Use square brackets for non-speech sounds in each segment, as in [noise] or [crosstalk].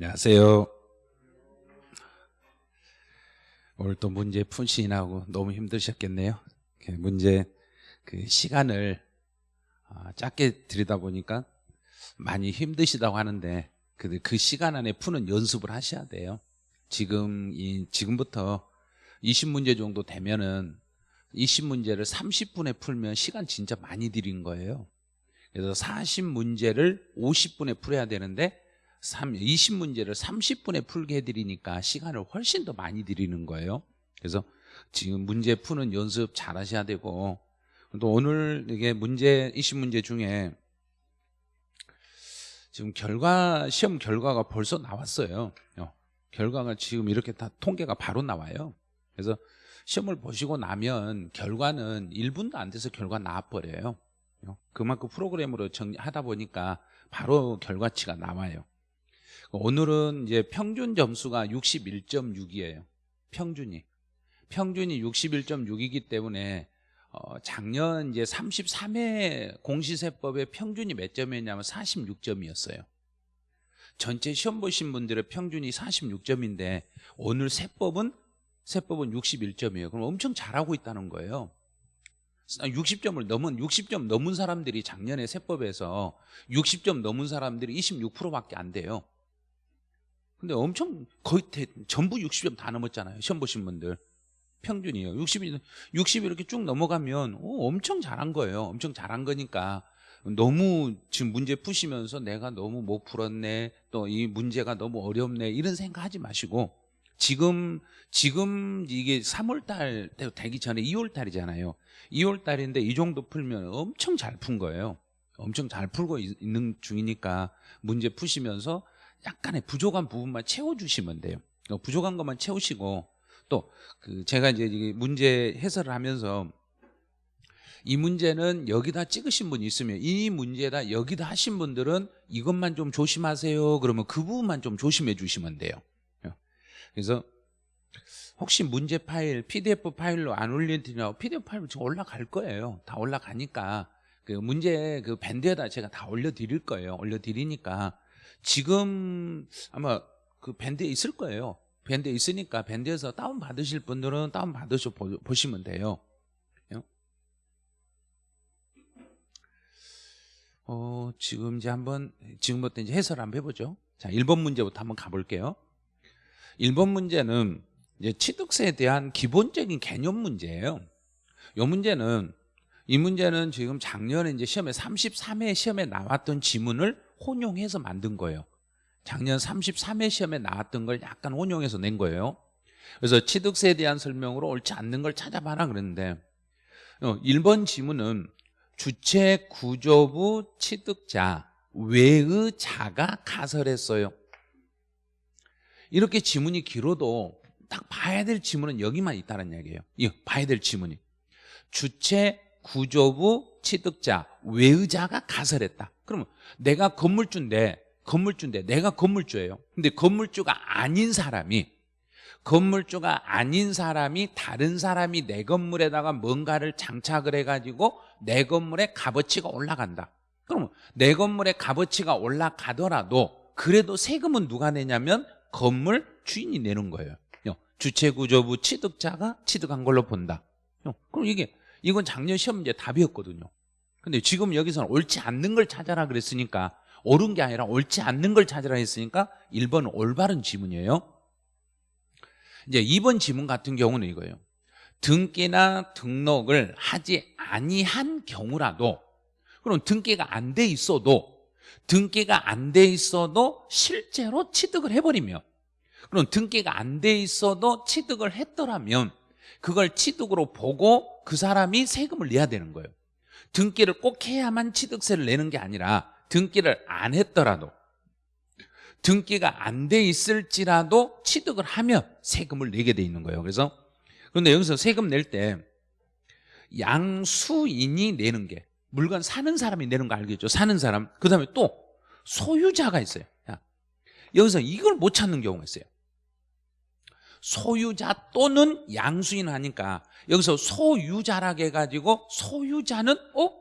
안녕하세요. 오늘 또 문제 푼시인하고 너무 힘드셨겠네요. 그 문제 그 시간을 아, 짧게 드리다 보니까 많이 힘드시다고 하는데 그, 그 시간 안에 푸는 연습을 하셔야 돼요. 지금 이 지금부터 20문제 정도 되면은 20문제를 30분에 풀면 시간 진짜 많이 들인 거예요. 그래서 40문제를 50분에 풀어야 되는데 20문제를 30분에 풀게 해드리니까 시간을 훨씬 더 많이 드리는 거예요. 그래서 지금 문제 푸는 연습 잘 하셔야 되고 또 오늘 이게 문제 20문제 중에 지금 결과 시험 결과가 벌써 나왔어요. 어, 결과가 지금 이렇게 다 통계가 바로 나와요. 그래서 시험을 보시고 나면 결과는 1분도 안 돼서 결과 나와버려요. 어, 그만큼 프로그램으로 정리하다 보니까 바로 결과치가 나와요. 오늘은 이제 평균 점수가 61.6이에요. 평균이. 평균이 61.6이기 때문에 어, 작년 이제 33회 공시세법의 평균이 몇 점이었냐면 46점이었어요. 전체 시험 보신 분들의 평균이 46점인데 오늘 세법은 세법은 61점이에요. 그럼 엄청 잘하고 있다는 거예요. 60점을 넘은 60점 넘은 사람들이 작년에 세법에서 60점 넘은 사람들이 26%밖에 안 돼요. 근데 엄청 거의 대, 전부 60점 다 넘었잖아요. 시험 보신 분들. 평균이에요. 60이 60 이렇게 쭉 넘어가면 오, 엄청 잘한 거예요. 엄청 잘한 거니까 너무 지금 문제 푸시면서 내가 너무 못 풀었네. 또 이 문제가 너무 어렵네. 이런 생각하지 마시고 지금 지금 이게 3월 달 되기 전에 2월 달이잖아요. 2월 달인데 이 정도 풀면 엄청 잘 푼 거예요. 엄청 잘 풀고 있는 중이니까 문제 푸시면서 약간의 부족한 부분만 채워주시면 돼요. 어, 부족한 것만 채우시고 또 그 제가 이제 문제 해설을 하면서 이 문제는 여기다 찍으신 분이 있으면 이 문제다 여기다 하신 분들은 이것만 좀 조심하세요. 그러면 그 부분만 좀 조심해 주시면 돼요. 어, 그래서 혹시 문제 파일 PDF 파일로 안 올려드리냐 PDF 파일로 지금 올라갈 거예요. 다 올라가니까 그 문제 그 밴드에다 제가 다 올려드릴 거예요. 올려드리니까 지금 아마 그 밴드에 있을 거예요. 밴드에 있으니까 밴드에서 다운 받으실 분들은 다운 받으셔 보시면 돼요. 어, 지금 이제 한번 지금부터 이제 해설 한번 해보죠. 자, 1번 문제부터 한번 가볼게요. 1번 문제는 이제 취득세에 대한 기본적인 개념 문제예요. 이 문제는 이 문제는 지금 작년에 이제 시험에 33회 시험에 나왔던 지문을 혼용해서 만든 거예요. 작년 33회 시험에 나왔던 걸 약간 혼용해서 낸 거예요. 그래서 취득세에 대한 설명으로 옳지 않는 걸 찾아봐라 그랬는데 1번 어, 지문은 주체 구조부 취득자 외의 자가 가설했어요. 이렇게 지문이 길어도 딱 봐야 될 지문은 여기만 있다는 얘기예요. 이 봐야 될 지문이 주체 구조부 취득자 외의자가 가설했다. 그러면 내가 건물주인데 건물주인데 내가 건물주예요. 근데 건물주가 아닌 사람이 건물주가 아닌 사람이 다른 사람이 내 건물에다가 뭔가를 장착을 해가지고 내 건물의 값어치가 올라간다. 그러면 내 건물의 값어치가 올라가더라도 그래도 세금은 누가 내냐면 건물 주인이 내는 거예요. 주체구조부 취득자가 취득한 걸로 본다. 그럼 이게 이건 작년 시험 문제 답이었거든요. 근데 지금 여기서는 옳지 않는 걸 찾아라 그랬으니까 옳은 게 아니라 옳지 않는 걸 찾으라 했으니까 1번은 올바른 지문이에요. 이제 2번 지문 같은 경우는 이거예요. 등기나 등록을 하지 아니한 경우라도 그럼 등기가 안 돼 있어도 등기가 안 돼 있어도 실제로 취득을 해버리면 그럼 등기가 안 돼 있어도 취득을 했더라면 그걸 취득으로 보고 그 사람이 세금을 내야 되는 거예요. 등기를 꼭 해야만 취득세를 내는 게 아니라 등기를 안 했더라도 등기가 안 돼 있을지라도 취득을 하면 세금을 내게 돼 있는 거예요. 그래서 그런데 여기서 세금 낼 때 양수인이 내는 게 물건 사는 사람이 내는 거 알겠죠? 사는 사람. 그 다음에 또 소유자가 있어요. 여기서 이걸 못 찾는 경우가 있어요 소유자 또는 양수인 하니까 여기서 소유자라고 해가지고 소유자는 어?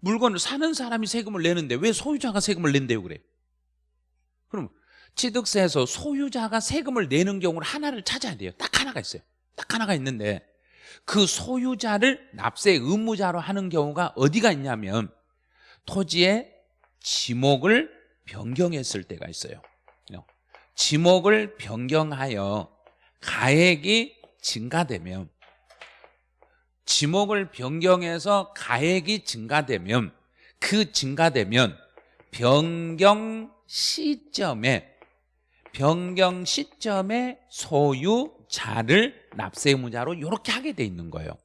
물건을 사는 사람이 세금을 내는데 왜 소유자가 세금을 낸대요 그래? 그럼 취득세에서 소유자가 세금을 내는 경우를 하나를 찾아야 돼요. 딱 하나가 있어요. 딱 하나가 있는데 그 소유자를 납세 의무자로 하는 경우가 어디가 있냐면 토지의 지목을 변경했을 때가 있어요. 지목을 변경하여 가액이 증가되면 지목을 변경해서 가액이 증가되면 그 증가되면 변경 시점에 변경 시점에 소유자를 납세 의무자로 이렇게 하게 돼 있는 거예요.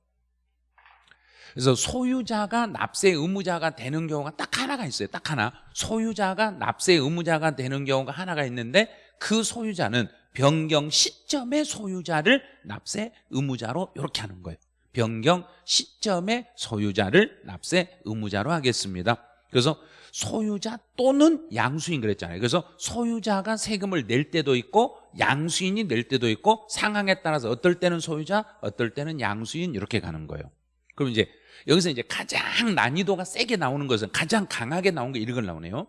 그래서 소유자가 납세 의무자가 되는 경우가 딱 하나가 있어요. 딱 하나. 소유자가 납세 의무자가 되는 경우가 하나가 있는데 그 소유자는 변경 시점의 소유자를 납세 의무자로 이렇게 하는 거예요. 변경 시점의 소유자를 납세 의무자로 하겠습니다. 그래서 소유자 또는 양수인 그랬잖아요. 그래서 소유자가 세금을 낼 때도 있고 양수인이 낼 때도 있고 상황에 따라서 어떨 때는 소유자, 어떨 때는 양수인 이렇게 가는 거예요. 그럼 이제 여기서 이제 가장 난이도가 세게 나오는 것은 가장 강하게 나온 게 이런 걸 나오네요.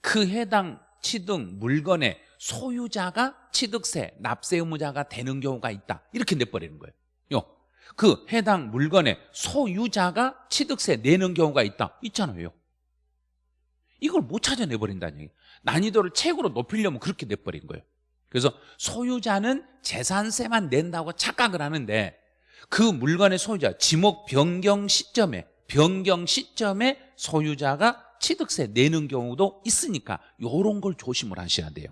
그 해당 취득 물건의 소유자가 취득세, 납세 의무자가 되는 경우가 있다. 이렇게 내버리는 거예요. 요. 그 해당 물건의 소유자가 취득세 내는 경우가 있다. 있잖아요. 이걸 못 찾아내버린다는 얘기 난이도를 최고로 높이려면 그렇게 내버린 거예요. 그래서 소유자는 재산세만 낸다고 착각을 하는데 그 물건의 소유자 지목 변경 시점에 변경 시점에 소유자가 취득세 내는 경우도 있으니까 이런 걸 조심을 하셔야 돼요.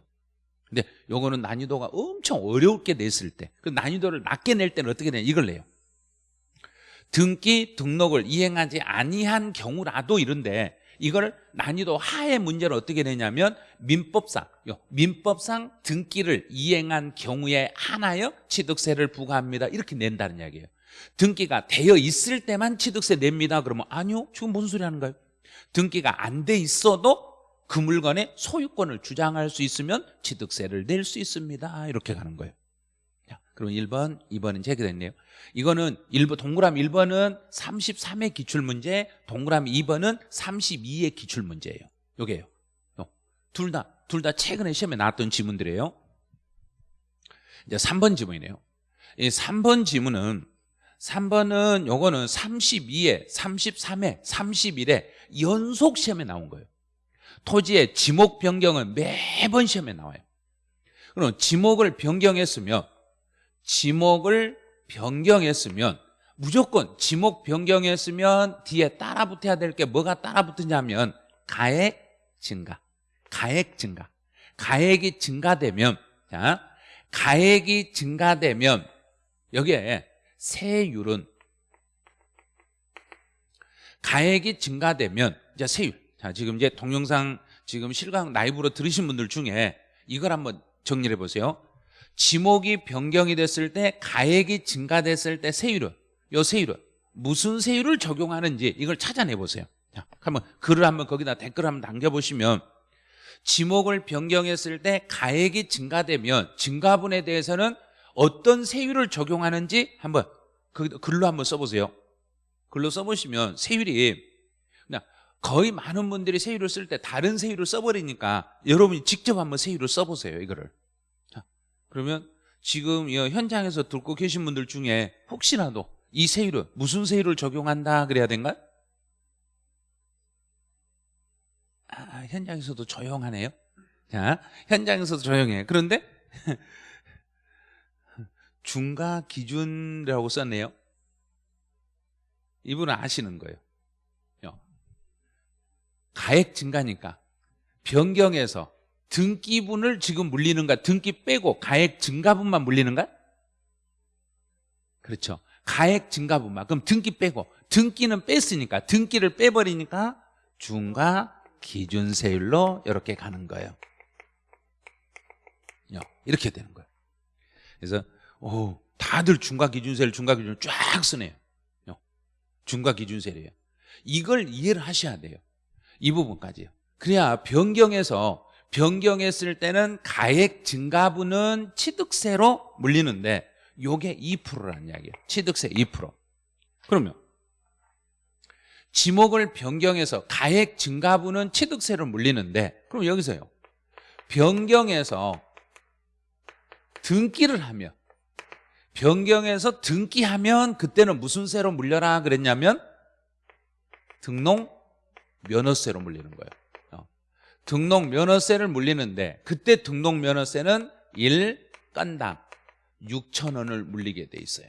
근데 요거는 난이도가 엄청 어렵게 냈을 때 그 난이도를 낮게 낼 때는 어떻게 되냐 이걸 내요. 등기 등록을 이행하지 아니한 경우라도 이런데 이걸 난이도 하의 문제를 어떻게 내냐면 민법상 민법상 등기를 이행한 경우에 하나여 취득세를 부과합니다. 이렇게 낸다는 이야기예요. 등기가 되어 있을 때만 취득세 냅니다. 그러면 아니요 지금 무슨 소리 하는 거예요? 등기가 안 돼 있어도 그 물건의 소유권을 주장할 수 있으면 취득세를 낼 수 있습니다. 이렇게 가는 거예요. 자, 그럼 1번, 2번은 제기됐네요. 이거는 1번, 동그라미 1번은 33의 기출문제 동그라미 2번은 32의 기출문제예요. 요게요. 둘 다, 둘 다 최근에 시험에 나왔던 지문들이에요. 이제 3번 지문이네요. 이 3번 지문은 3번은 요거는 32에 33에 31에 연속 시험에 나온 거예요 토지의 지목 변경은 매번 시험에 나와요. 그럼 지목을 변경했으면 지목을 변경했으면 무조건 지목 변경했으면 뒤에 따라 붙어야 될 게 뭐가 따라 붙느냐면 가액 증가 가액 증가. 가액이 증가되면 자 가액이 증가되면 여기에 세율은 가액이 증가되면 이제 세율 자 지금 이제 동영상 지금 실강 라이브로 들으신 분들 중에 이걸 한번 정리해 보세요. 지목이 변경이 됐을 때 가액이 증가됐을 때 세율은 요 세율은 무슨 세율을 적용하는지 이걸 찾아내 보세요. 자, 한번 글을 한번 거기다 댓글 한번 남겨 보시면 지목을 변경했을 때 가액이 증가되면 증가분에 대해서는 어떤 세율을 적용하는지 한번 그 글로 한번 써보세요. 글로 써보시면 세율이 거의 많은 분들이 세율을 쓸 때 다른 세율을 써버리니까 여러분이 직접 한번 세율을 써보세요 이거를 그러면 지금 현장에서 듣고 계신 분들 중에 혹시라도 이 세율은 무슨 세율을 적용한다 그래야 된가? 아, 현장에서도 조용하네요. 자, 현장에서도 조용해. 그런데 [laughs] 중과 기준이라고 썼네요. 이분은 아시는 거예요. 가액 증가니까. 변경해서 등기분을 지금 물리는가? 등기 빼고 가액 증가분만 물리는가? 그렇죠. 가액 증가분만. 그럼 등기 빼고. 등기는 뺐으니까. 등기를 빼버리니까 중과 기준세율로 이렇게 가는 거예요. 이렇게 되는 거예요. 그래서 오, 다들 중과 기준세율 중과 기준을 쫙 쓰네요. 중과 기준세율이에요. 이걸 이해를 하셔야 돼요 이 부분까지요. 그래야 변경해서 변경했을 때는 가액 증가분은 취득세로 물리는데 요게 2%라는 이야기예요. 취득세 2% 그러면 지목을 변경해서 가액 증가분은 취득세를 물리는데 그럼 여기서요. 변경해서 등기를 하면 변경해서 등기하면 그때는 무슨 세로 물려라 그랬냐면 등록 면허세로 물리는 거예요. 어. 등록 면허세를 물리는데 그때 등록 면허세는 1건당 6천 원을 물리게 돼 있어요.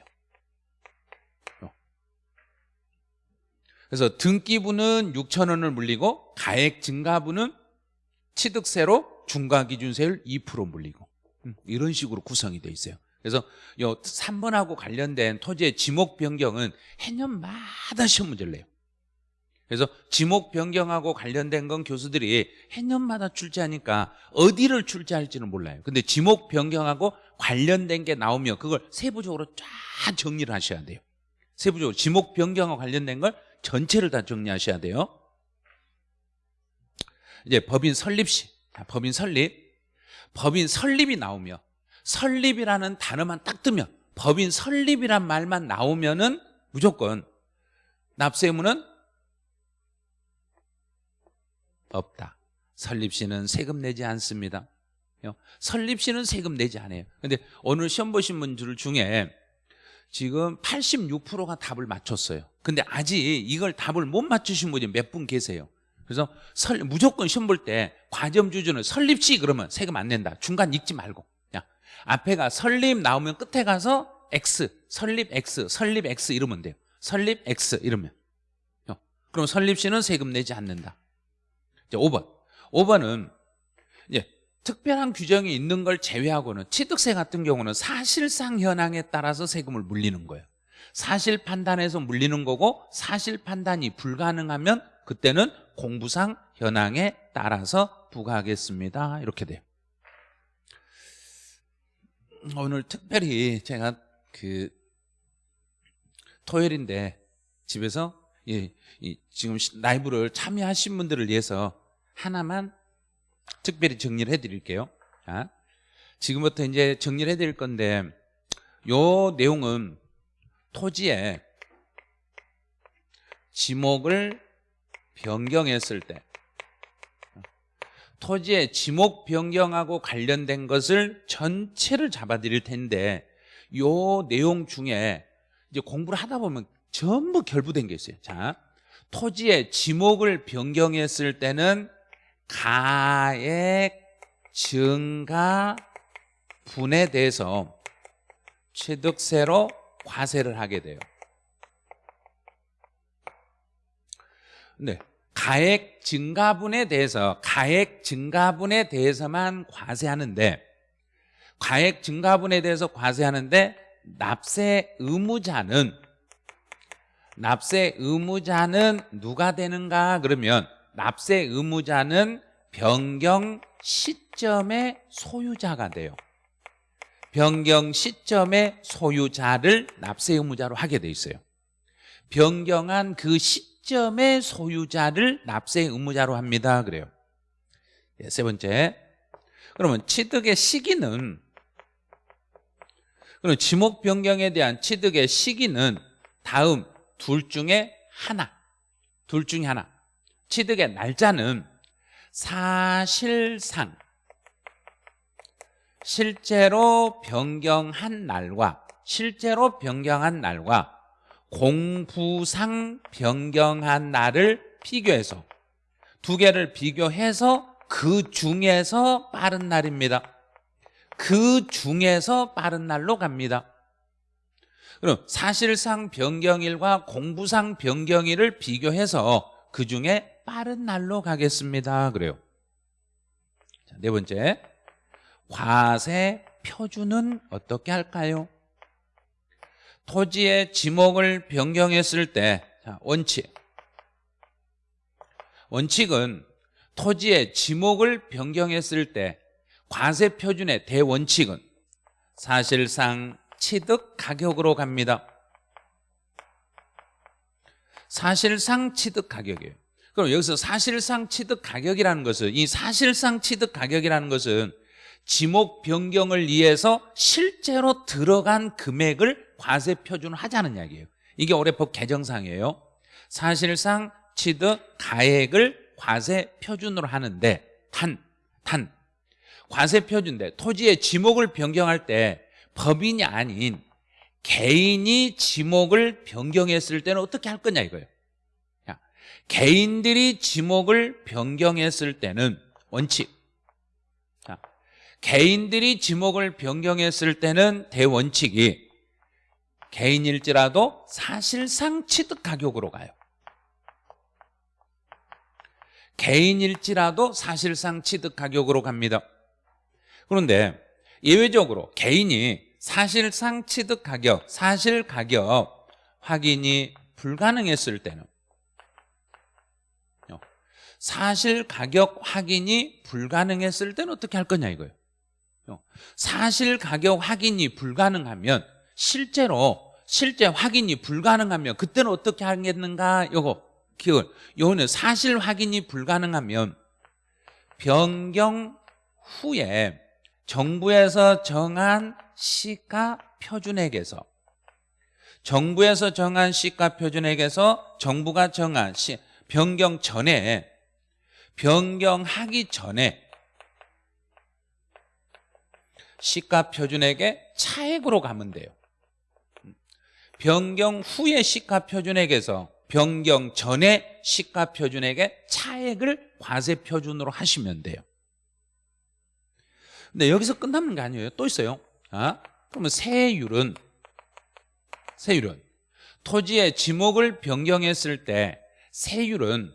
어. 그래서 등기부는 6천 원을 물리고 가액 증가부는 취득세로 중과기준세율 2% 물리고 음, 이런 식으로 구성이 돼 있어요. 그래서 요 3번하고 관련된 토지의 지목 변경은 해년마다 시험 문제를 내요. 그래서 지목 변경하고 관련된 건 교수들이 해년마다 출제하니까 어디를 출제할지는 몰라요. 근데 지목 변경하고 관련된 게 나오면 그걸 세부적으로 쫙 정리를 하셔야 돼요. 세부적으로 지목 변경하고 관련된 걸 전체를 다 정리하셔야 돼요. 이제 법인 설립 시, 자, 법인 설립, 법인 설립이 나오며 설립이라는 단어만 딱 뜨면 법인 설립이란 말만 나오면은 무조건 납세 의무는 없다. 설립시는 세금 내지 않습니다. 설립시는 세금 내지 않아요. 근데 오늘 시험 보신 분들 중에 지금 86%가 답을 맞췄어요. 근데 아직 이걸 답을 못 맞추신 분이 몇 분 계세요. 그래서 설, 무조건 시험 볼 때 과점 주주는 설립시 그러면 세금 안 낸다. 중간 읽지 말고. 그냥 앞에가 설립 나오면 끝에 가서 X, 설립 X, 설립 X 이러면 돼요. 설립 X 이러면. 그럼 설립시는 세금 내지 않는다. 이제 5번. 5번은 이제 특별한 규정이 있는 걸 제외하고는 취득세 같은 경우는 사실상 현황에 따라서 세금을 물리는 거예요. 사실 판단에서 물리는 거고 사실 판단이 불가능하면 그때는 공부상 현황에 따라서 부과하겠습니다. 이렇게 돼요. 오늘 특별히 제가 그 토요일인데 집에서 예, 지금 라이브를 참여하신 분들을 위해서 하나만 특별히 정리를 해드릴게요. 자, 지금부터 이제 정리를 해드릴 건데 요 내용은 토지에 지목을 변경했을 때 토지의 지목 변경하고 관련된 것을 전체를 잡아드릴 텐데 요 내용 중에 이제 공부를 하다 보면 전부 결부된 게 있어요. 자, 토지의 지목을 변경했을 때는 가액 증가 분에 대해서 취득세로 과세를 하게 돼요. 네. 가액 증가분에 대해서 가액 증가분에 대해서만 과세하는데 가액 증가분에 대해서 과세하는데 납세 의무자는 납세 의무자는 누가 되는가 그러면 납세 의무자는 변경 시점의 소유자가 돼요. 변경 시점의 소유자를 납세 의무자로 하게 돼 있어요. 변경한 그 시점의 소유자를 납세 의무자로 합니다. 그래요. 네, 세 번째. 그러면 취득의 시기는 그럼 지목 변경에 대한 취득의 시기는 다음 둘 중에 하나. 둘 중에 하나. 취득의 날짜는 사실상 실제로 변경한 날과 실제로 변경한 날과 공부상 변경한 날을 비교해서 두 개를 비교해서 그 중에서 빠른 날입니다. 그 중에서 빠른 날로 갑니다. 그럼 사실상 변경일과 공부상 변경일을 비교해서 그 중에 빠른 날로 가겠습니다. 그래요. 자, 네 번째. 과세 표준은 어떻게 할까요? 토지의 지목을 변경했을 때 자, 원칙. 원칙은 토지의 지목을 변경했을 때 과세 표준의 대원칙은 사실상 취득 가격으로 갑니다. 사실상 취득 가격이에요. 그럼 여기서 사실상 취득 가격이라는 것은 이 사실상 취득 가격이라는 것은 지목 변경을 위해서 실제로 들어간 금액을 과세 표준하자는 이야기예요. 이게 올해 법 개정상이에요. 사실상 취득 가액을 과세 표준으로 하는데 단, 단 과세 표준인데 토지의 지목을 변경할 때 법인이 아닌 개인이 지목을 변경했을 때는 어떻게 할 거냐 이거예요. 자, 개인들이 지목을 변경했을 때는 원칙. 자, 개인들이 지목을 변경했을 때는 대원칙이 개인일지라도 사실상 취득 가격으로 가요. 개인일지라도 사실상 취득 가격으로 갑니다. 그런데 예외적으로 개인이 사실상 취득 가격, 사실 가격 확인이 불가능했을 때는 사실 가격 확인이 불가능했을 때는 어떻게 할 거냐 이거예요. 사실 가격 확인이 불가능하면 실제로 실제 확인이 불가능하면 그때는 어떻게 하겠는가 요거 기억 요거는 사실 확인이 불가능하면 변경 후에 정부에서 정한 시가 표준액에서 정부에서 정한 시가 표준액에서 정부가 정한 시, 변경 전에 변경하기 전에 시가 표준액의 차액으로 가면 돼요. 변경 후의 시가 표준액에서 변경 전에 시가 표준액의 차액을 과세 표준으로 하시면 돼요. 근데 여기서 끝나는 게 아니에요. 또 있어요. 아? 그러면 세율은 세율은 토지의 지목을 변경했을 때 세율은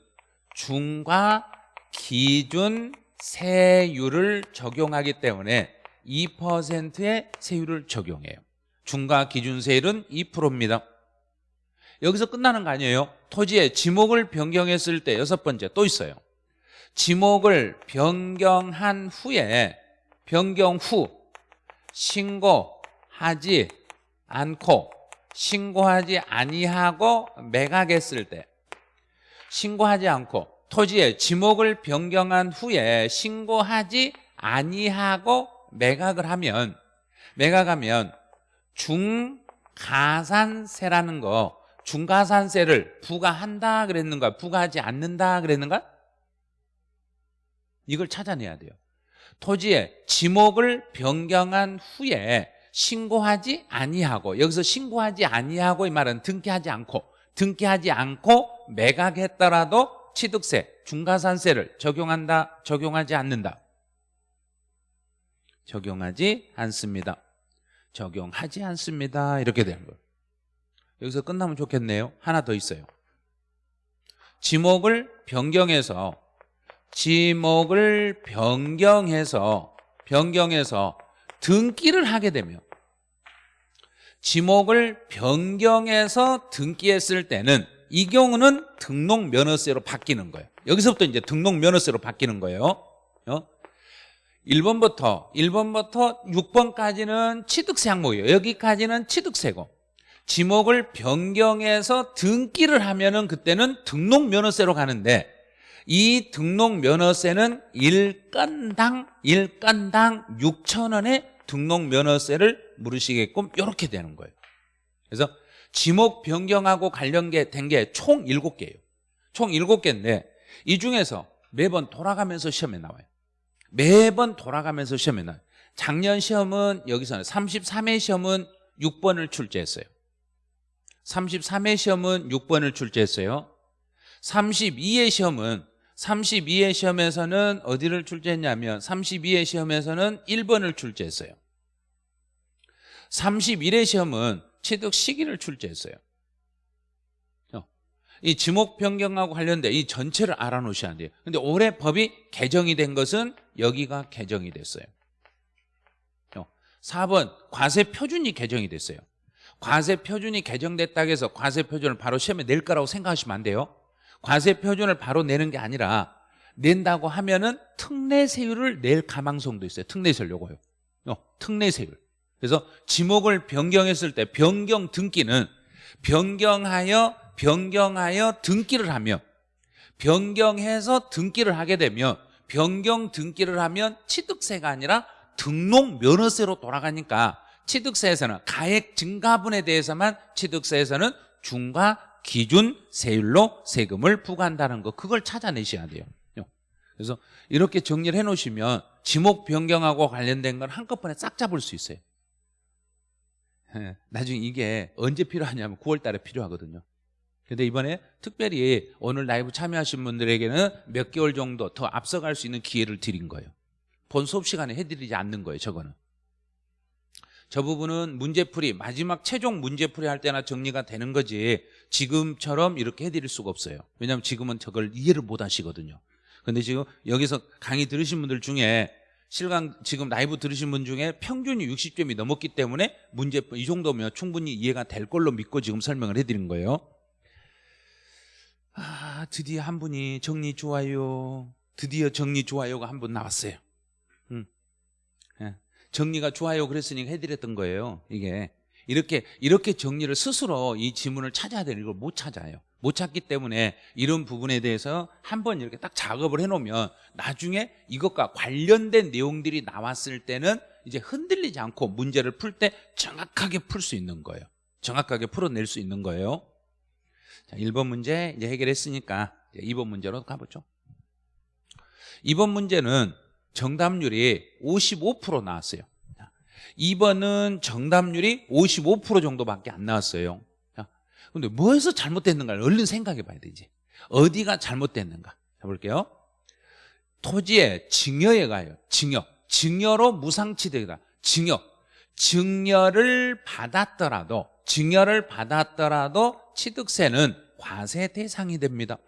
중과 기준 세율을 적용하기 때문에 2%의 세율을 적용해요. 중과 기준 세율은 2%입니다. 여기서 끝나는 거 아니에요? 토지의 지목을 변경했을 때 여섯 번째 또 있어요. 지목을 변경한 후에 변경 후 신고하지 않고 신고하지 아니하고 매각했을 때 신고하지 않고 토지의 지목을 변경한 후에 신고하지 아니하고 매각을 하면 매각하면 중가산세라는 거 중가산세를 부과한다 그랬는 가 부과하지 않는다 그랬는 가? 이걸 찾아내야 돼요. 토지의 지목을 변경한 후에 신고하지 아니하고 여기서 신고하지 아니하고 이 말은 등기하지 않고 등기하지 않고 매각했더라도 취득세 중가산세를 적용한다 적용하지 않는다. 적용하지 않습니다. 적용하지 않습니다. 이렇게 되는 거예요. 여기서 끝나면 좋겠네요. 하나 더 있어요. 지목을 변경해서 지목을 변경해서 변경해서 등기를 하게 되면 지목을 변경해서 등기했을 때는 이 경우는 등록 면허세로 바뀌는 거예요 여기서부터 이제 등록 면허세로 바뀌는 거예요 어? 1번부터 1번부터 6번까지는 취득세 항목이에요 여기까지는 취득세고 지목을 변경해서 등기를 하면 은 그때는 등록 면허세로 가는데 이 등록 면허세는 일건당 일건당 6천 원의 등록 면허세를 물으시게끔 이렇게 되는 거예요. 그래서 지목 변경하고 관련된 게 총 7개예요. 총 7개인데 이 중에서 매번 돌아가면서 시험에 나와요. 매번 돌아가면서 시험에 나와요. 작년 시험은 여기서는 33회 시험은 6번을 출제했어요. 33회 시험은 6번을 출제했어요. 32회 시험은 32회 시험에서는 어디를 출제했냐면 32회 시험에서는 1번을 출제했어요 31회 시험은 취득 시기를 출제했어요. 어, 이 지목 변경하고 관련된 이 전체를 알아놓으셔야 돼요. 근데 올해 법이 개정이 된 것은 여기가 개정이 됐어요. 4번 어, 과세 표준이 개정이 됐어요. 과세 표준이 개정됐다고 해서 과세 표준을 바로 시험에 낼 거라고 생각하시면 안 돼요. 과세 표준을 바로 내는 게 아니라 낸다고 하면은 특례세율을 낼 가망성도 있어요. 특례세율 요거요. 어, 특례세율. 그래서 지목을 변경했을 때 변경 등기는 변경하여 변경하여 등기를 하며 변경해서 등기를 하게 되면 변경 등기를 하면 취득세가 아니라 등록 면허세로 돌아가니까 취득세에서는 가액 증가분에 대해서만 취득세에서는 중과 기준 세율로 세금을 부과한다는 거 그걸 찾아내셔야 돼요 그래서 이렇게 정리를 해 놓으시면 지목 변경하고 관련된 건 한꺼번에 싹 잡을 수 있어요. 예, 나중에 이게 언제 필요하냐면 9월 달에 필요하거든요. 근데 이번에 특별히 오늘 라이브 참여하신 분들에게는 몇 개월 정도 더 앞서갈 수 있는 기회를 드린 거예요. 본 수업 시간에 해드리지 않는 거예요, 저거는. 저 부분은 문제풀이, 마지막 최종 문제풀이 할 때나 정리가 되는 거지 지금처럼 이렇게 해드릴 수가 없어요. 왜냐하면 지금은 저걸 이해를 못 하시거든요. 근데 지금 여기서 강의 들으신 분들 중에 실강 지금 라이브 들으신 분 중에 평균이 60점이 넘었기 때문에 문제 이 정도면 충분히 이해가 될 걸로 믿고 지금 설명을 해드린 거예요. 아 드디어 한 분이 정리 좋아요. 드디어 정리 좋아요가 한 분 나왔어요. 음. 예. 정리가 좋아요 그랬으니까 해드렸던 거예요. 이게 이렇게 이렇게 정리를 스스로 이 지문을 찾아야 되는 걸 못 찾아요. 못 찾기 때문에 이런 부분에 대해서 한번 이렇게 딱 작업을 해놓으면 나중에 이것과 관련된 내용들이 나왔을 때는 이제 흔들리지 않고 문제를 풀 때 정확하게 풀 수 있는 거예요. 정확하게 풀어낼 수 있는 거예요. 자, 1번 문제 이제 해결했으니까 이제 2번 문제로 가보죠. 2번 문제는 정답률이 55% 나왔어요. 2번은 정답률이 55% 정도밖에 안 나왔어요. 근데 뭐에서 잘못됐는가를 얼른 생각해 봐야 되지. 어디가 잘못됐는가. 자, 볼게요. 토지에 증여에 가요. 증여. 증여로 무상취득이다. 증여. 증여를 받았더라도, 증여를 받았더라도 취득세는 과세 대상이 됩니다.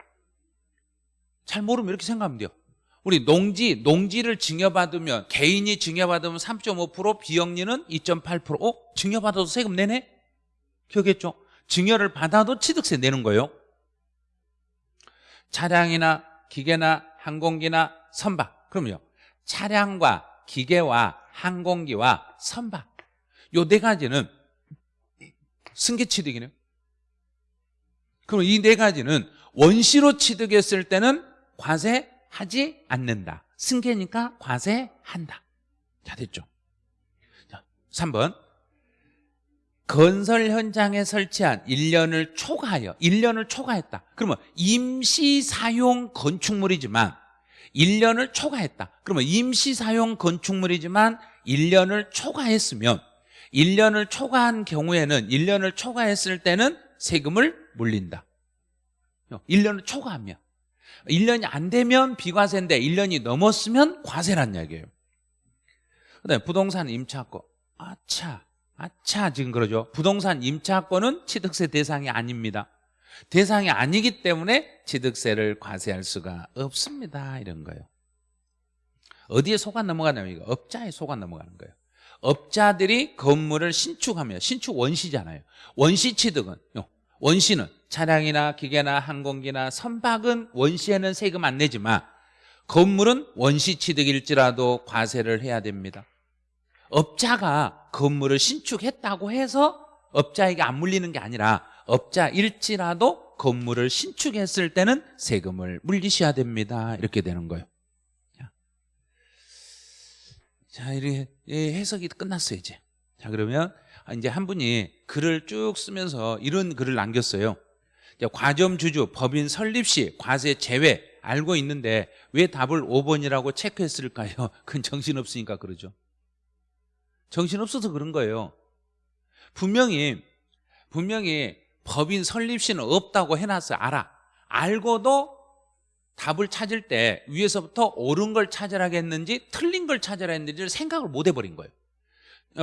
잘 모르면 이렇게 생각하면 돼요. 우리 농지, 농지를 증여받으면, 개인이 증여받으면 3.5%, 비영리는 2.8%. 어? 증여받아도 세금 내네? 기억했죠? 증여를 받아도 취득세 내는 거예요. 차량이나 기계나 항공기나 선박. 그럼요. 차량과 기계와 항공기와 선박. 요 네 가지는 승계 취득이네요. 그럼 이 네 가지는 원시로 취득했을 때는 과세하지 않는다. 승계니까 과세한다. 자, 됐죠? 자, 3번. 건설 현장에 설치한 1년을 초과하여 1년을 초과했다. 그러면 임시 사용 건축물이지만 1년을 초과했다. 그러면 임시 사용 건축물이지만 1년을 초과했으면 1년을 초과한 경우에는 1년을 초과했을 때는 세금을 물린다. 1년을 초과하면 1년이 안 되면 비과세인데 1년이 넘었으면 과세란 이야기예요. 그다음에 부동산 임차권. 아차. 아차 지금 그러죠. 부동산 임차권은 취득세 대상이 아닙니다. 대상이 아니기 때문에 취득세를 과세할 수가 없습니다. 이런 거예요. 어디에 속아 넘어가냐면 이거 업자에 속아 넘어가는 거예요. 업자들이 건물을 신축하면 신축 원시잖아요. 원시 취득은 원시는 차량이나 기계나 항공기나 선박은 원시에는 세금 안 내지만 건물은 원시 취득일지라도 과세를 해야 됩니다. 업자가 건물을 신축했다고 해서 업자에게 안 물리는 게 아니라 업자일지라도 건물을 신축했을 때는 세금을 물리셔야 됩니다. 이렇게 되는 거예요. 자, 이렇게 해석이 끝났어요, 이제. 자, 그러면 이제 한 분이 글을 쭉 쓰면서 이런 글을 남겼어요. 과점 주주, 법인 설립 시 과세 제외 알고 있는데 왜 답을 5번이라고 체크했을까요? [laughs] 그건 정신없으니까 그러죠. 정신없어서 그런 거예요. 분명히 분명히 법인 설립시는 없다고 해놨어요 알아. 알고도 답을 찾을 때 위에서부터 옳은 걸 찾으라겠는지 틀린 걸 찾으라 했는지를 생각을 못 해버린 거예요.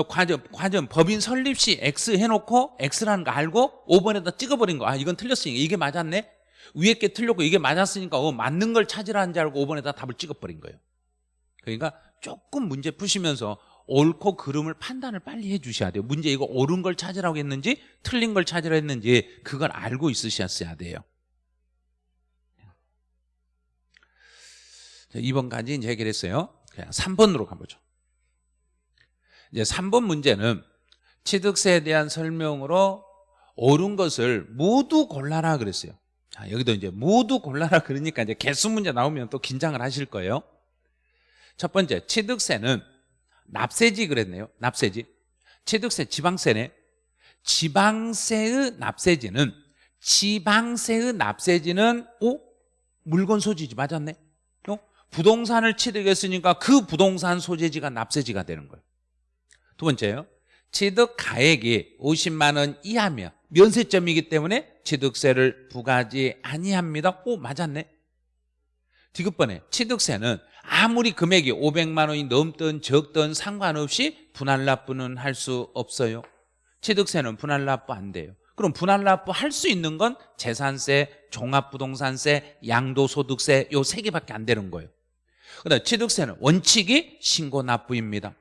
과점, 과점 법인 설립 시 X 해놓고 X라는 거 알고 5번에다 찍어버린 거. 아 이건 틀렸으니까 이게 맞았네? 위에 게 틀렸고 이게 맞았으니까 어, 맞는 걸 찾으라는 줄 알고 5번에다 답을 찍어버린 거예요. 그러니까 조금 문제 푸시면서 옳고 그름을 판단을 빨리 해주셔야 돼요. 문제 이거 옳은 걸 찾으라고 했는지 틀린 걸 찾으라 했는지 그걸 알고 있으셨어야 돼요. 자, 2번까지 이제 해결했어요. 그냥 3번으로 가보죠. 이제 3번 문제는 취득세에 대한 설명으로 옳은 것을 모두 골라라 그랬어요. 자, 여기도 이제 모두 골라라 그러니까 이제 개수 문제 나오면 또 긴장을 하실 거예요. 첫 번째 취득세는 납세지 그랬네요 납세지 취득세 지방세네 지방세의 납세지는 지방세의 납세지는 오 물건 소지지 맞았네 어? 부동산을 취득했으니까 그 부동산 소재지가 납세지가 되는 거예요. 두 번째요. 취득 가액이 50만 원 이하며 면세점이기 때문에 취득세를 부과하지 아니합니다. 오 맞았네. 디귿번에 취득세는 아무리 금액이 500만 원이 넘든 적든 상관없이 분할 납부는 할 수 없어요. 취득세는 분할 납부 안 돼요. 그럼 분할 납부 할 수 있는 건 재산세, 종합부동산세, 양도소득세 요 세 개밖에 안 되는 거예요. 그다음 취득세는 원칙이 신고 납부입니다.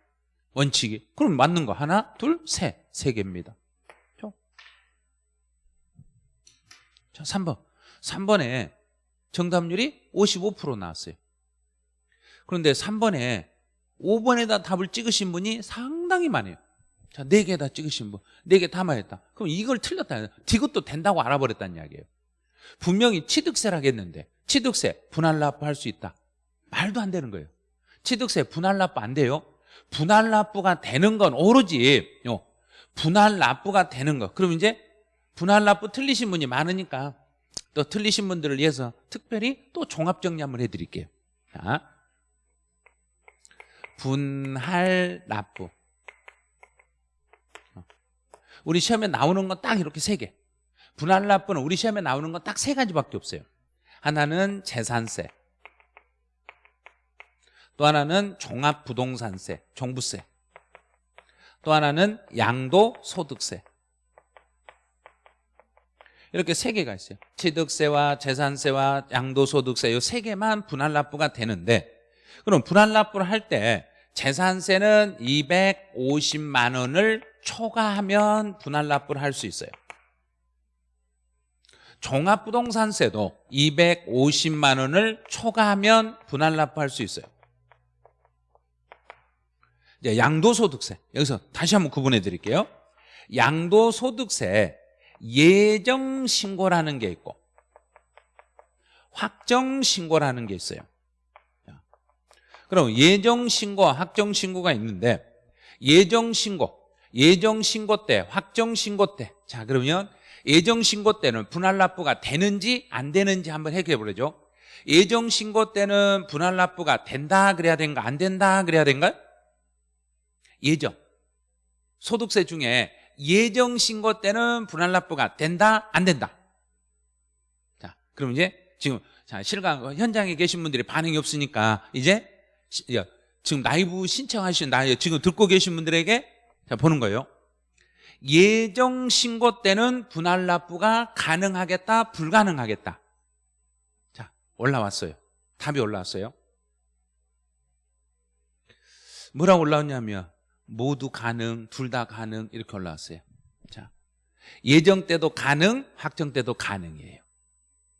원칙이. 그럼 맞는 거 하나, 둘, 셋. 세 개입니다. 자, 3번. 3번에 정답률이 55% 나왔어요. 그런데 3번에 5번에다 답을 찍으신 분이 상당히 많아요. 자, 4개에다 찍으신 분. 4개 다 맞았다. 그럼 이걸 틀렸다. 이것도 된다고 알아버렸다는 이야기예요. 분명히 취득세라겠는데 취득세 분할 납부 할 수 있다. 말도 안 되는 거예요. 취득세 분할 납부 안 돼요. 분할 납부가 되는 건 오로지 요 분할 납부가 되는 거. 그럼 이제 분할 납부 틀리신 분이 많으니까 또 틀리신 분들을 위해서 특별히 또 종합 정리 한번 해드릴게요. 자, 분할 납부. 우리 시험에 나오는 건 딱 이렇게 세 개. 분할 납부는 우리 시험에 나오는 건 딱 세 가지밖에 없어요. 하나는 재산세. 또 하나는 종합부동산세, 종부세. 또 하나는 양도소득세. 이렇게 세 개가 있어요. 취득세와 재산세와 양도소득세 이 세 개만 분할 납부가 되는데 그럼 분할 납부를 할 때 재산세는 250만 원을 초과하면 분할 납부를 할 수 있어요. 종합부동산세도 250만 원을 초과하면 분할 납부할 수 있어요. 이제 양도소득세 여기서 다시 한번 구분해 드릴게요. 양도소득세 예정신고라는 게 있고 확정신고라는 게 있어요. 그럼 예정신고와 확정신고가 있는데 예정신고, 예정신고 때, 확정신고 때. 자 그러면 예정신고 때는 분할 납부가 되는지 안 되는지 한번 해결해 보려죠. 예정신고 때는 분할 납부가 된다 그래야 된가 안 된다 그래야 된가요? 예정. 소득세 중에 예정 신고 때는 분할 납부가 된다 안 된다. 자, 그럼 이제 지금 자, 실감 현장에 계신 분들이 반응이 없으니까 이제 지금 라이브 신청하신 나 지금 듣고 계신 분들에게 자, 보는 거예요. 예정 신고 때는 분할 납부가 가능하겠다, 불가능하겠다. 자, 올라왔어요. 답이 올라왔어요. 뭐라고 올라왔냐면 모두 가능, 둘 다 가능 이렇게 올라왔어요. 자, 예정 때도 가능, 확정 때도 가능이에요.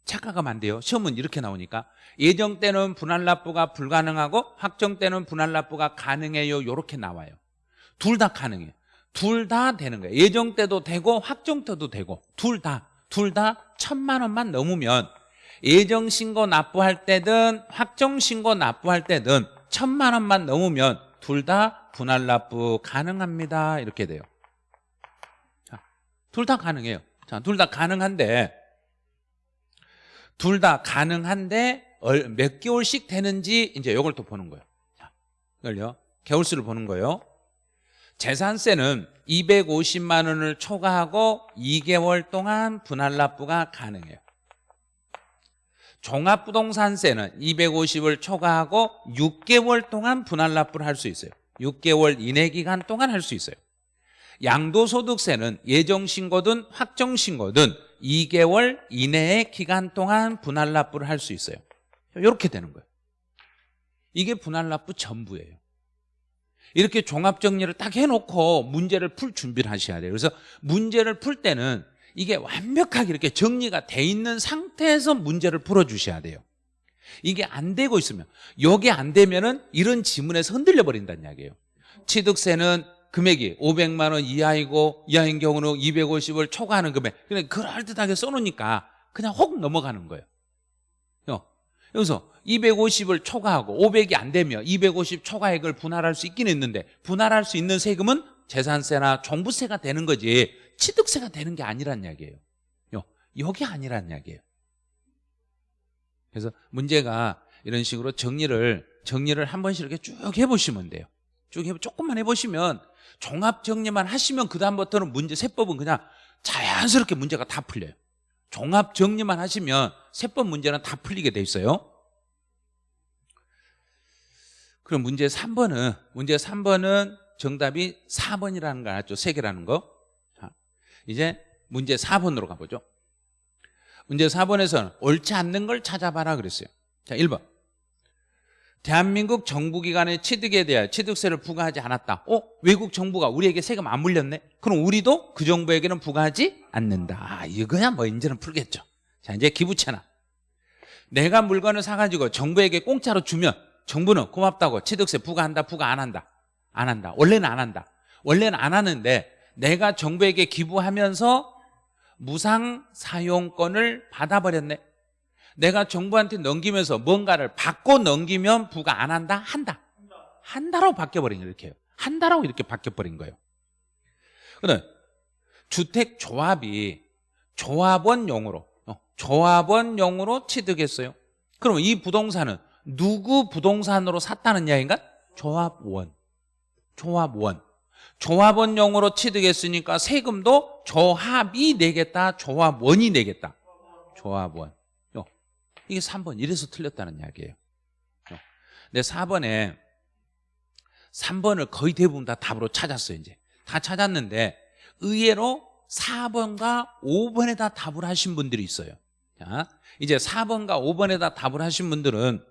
착각하면 안 돼요. 시험은 이렇게 나오니까 예정 때는 분할 납부가 불가능하고 확정 때는 분할 납부가 가능해요. 이렇게 나와요. 둘 다 가능해요. 둘 다 되는 거예요. 예정 때도 되고 확정 때도 되고 둘 다, 둘 다 천만 원만 넘으면 예정 신고 납부할 때든 확정 신고 납부할 때든 천만 원만 넘으면 둘 다 분할 납부 가능합니다. 이렇게 돼요. 둘 다 가능해요. 자, 둘 다 가능한데 둘 다 가능한데 몇 개월씩 되는지 이제 이걸 또 보는 거예요. 자, 이걸요. 개월수를 보는 거예요. 재산세는 250만 원을 초과하고 2개월 동안 분할 납부가 가능해요. 종합부동산세는 250을 초과하고 6개월 동안 분할 납부를 할 수 있어요. 6개월 이내 기간 동안 할 수 있어요. 양도소득세는 예정신고든 확정신고든 2개월 이내의 기간 동안 분할 납부를 할 수 있어요. 이렇게 되는 거예요. 이게 분할 납부 전부예요. 이렇게 종합정리를 딱 해놓고 문제를 풀 준비를 하셔야 돼요. 그래서 문제를 풀 때는 이게 완벽하게 이렇게 정리가 돼 있는 상태에서 문제를 풀어주셔야 돼요. 이게 안 되고 있으면 여기 안 되면 은 이런 지문에서 흔들려 버린다는 이야기예요. 취득세는 금액이 500만 원 이하이고 이하인 경우는 250을 초과하는 금액. 그냥 그럴듯하게 써놓으니까 그냥 혹 넘어가는 거예요. 여기서 250을 초과하고 500이 안 되면 250 초과액을 분할할 수 있긴 있는데 분할할 수 있는 세금은 재산세나 종부세가 되는 거지 취득세가 되는 게 아니란 이야기예요. 여기 아니란 이야기예요. 그래서 문제가 이런 식으로 정리를 정리를 한 번씩 이렇게 쭉 해보시면 돼요. 쭉 해, 조금만 해보시면 종합 정리만 하시면 그 다음부터는 문제 세법은 그냥 자연스럽게 문제가 다 풀려요. 종합 정리만 하시면 세법 문제는 다 풀리게 돼 있어요. 그럼 문제 3번은 문제 3번은 정답이 4번이라는 거 알았죠? 3개라는 거. 자, 이제 문제 4번으로 가보죠. 문제 4번에서는 옳지 않는 걸 찾아봐라 그랬어요. 자, 1번. 대한민국 정부기관의 취득에 대하여 취득세를 부과하지 않았다. 어? 외국 정부가 우리에게 세금 안 물렸네? 그럼 우리도 그 정부에게는 부과하지 않는다. 아, 이거야 뭐 이제는 풀겠죠. 자, 이제 기부채나. 내가 물건을 사가지고 정부에게 공짜로 주면 정부는 고맙다고 취득세 부과한다, 부과 안 한다. 안 한다. 원래는 안 한다. 원래는 안 하는데 내가 정부에게 기부하면서 무상 사용권을 받아버렸네. 내가 정부한테 넘기면서 뭔가를 받고 넘기면 부과 안 한다? 한다. 한다라고 바뀌어버린 거예요. 이렇게. 한다라고 이렇게 바뀌어버린 거예요. 그다음 주택 조합이 조합원용으로 어, 조합원용으로 취득했어요. 그럼 이 부동산은 누구 부동산으로 샀다는 이야기인가? 조합원. 조합원. 조합원용으로 취득했으니까 세금도 조합이 내겠다, 조합원이 내겠다. 조합원. 요. 이게 3번. 이래서 틀렸다는 이야기예요. 요. 근데 4번에 3번을 거의 대부분 다 답으로 찾았어요, 이제. 다 찾았는데 의외로 4번과 5번에다 답을 하신 분들이 있어요. 자, 이제 4번과 5번에다 답을 하신 분들은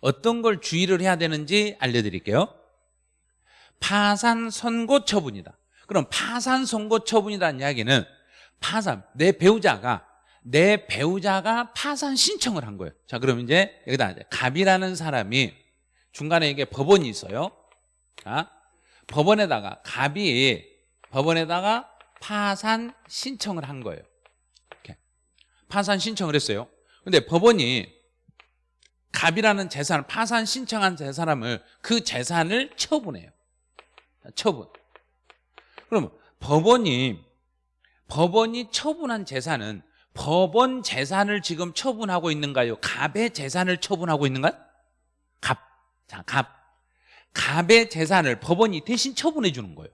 어떤 걸 주의를 해야 되는지 알려드릴게요. 파산 선고 처분이다. 그럼 파산 선고 처분이라는 이야기는 파산 내 배우자가 내 배우자가 파산 신청을 한 거예요. 자, 그럼 이제 여기다 갑이라는 사람이 중간에 이게 법원이 있어요. 자, 법원에다가 갑이 법원에다가 파산 신청을 한 거예요. 이렇게. 파산 신청을 했어요. 근데 법원이 갑이라는 재산을 파산 신청한 재 사람을 그 재산을 처분해요. 처분. 그럼 법원이 법원이 처분한 재산은 법원 재산을 지금 처분하고 있는가요? 갑의 재산을 처분하고 있는가요? 갑. 자, 갑. 갑의 재산을 법원이 대신 처분해 주는 거예요.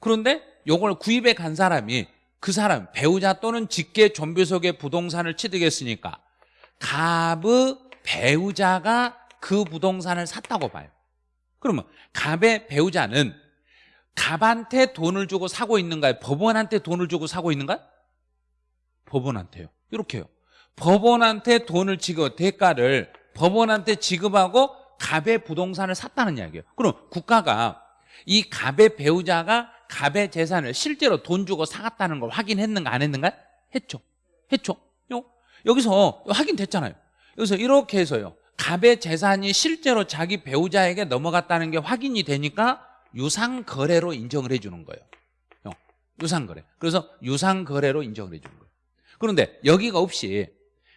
그런데 요걸 구입해 간 사람이 그 사람 배우자 또는 직계 존비속의 부동산을 취득했으니까 갑의 배우자가 그 부동산을 샀다고 봐요. 그러면 갑의 배우자는 갑한테 돈을 주고 사고 있는가요? 법원한테 돈을 주고 사고 있는가요? 법원한테요. 이렇게요. 법원한테 돈을 지급, 대가를 법원한테 지급하고 갑의 부동산을 샀다는 이야기예요. 그럼 국가가 이 갑의 배우자가 갑의 재산을 실제로 돈 주고 사갔다는 걸 확인했는가 안 했는가? 했죠. 했죠. 요. 여기서 확인됐잖아요. 여기서 이렇게 해서요. 갑의 재산이 실제로 자기 배우자에게 넘어갔다는 게 확인이 되니까 유상 거래로 인정을 해 주는 거예요. 어, 유상 거래. 그래서 유상 거래로 인정을 해 주는 거예요. 그런데 여기가 없이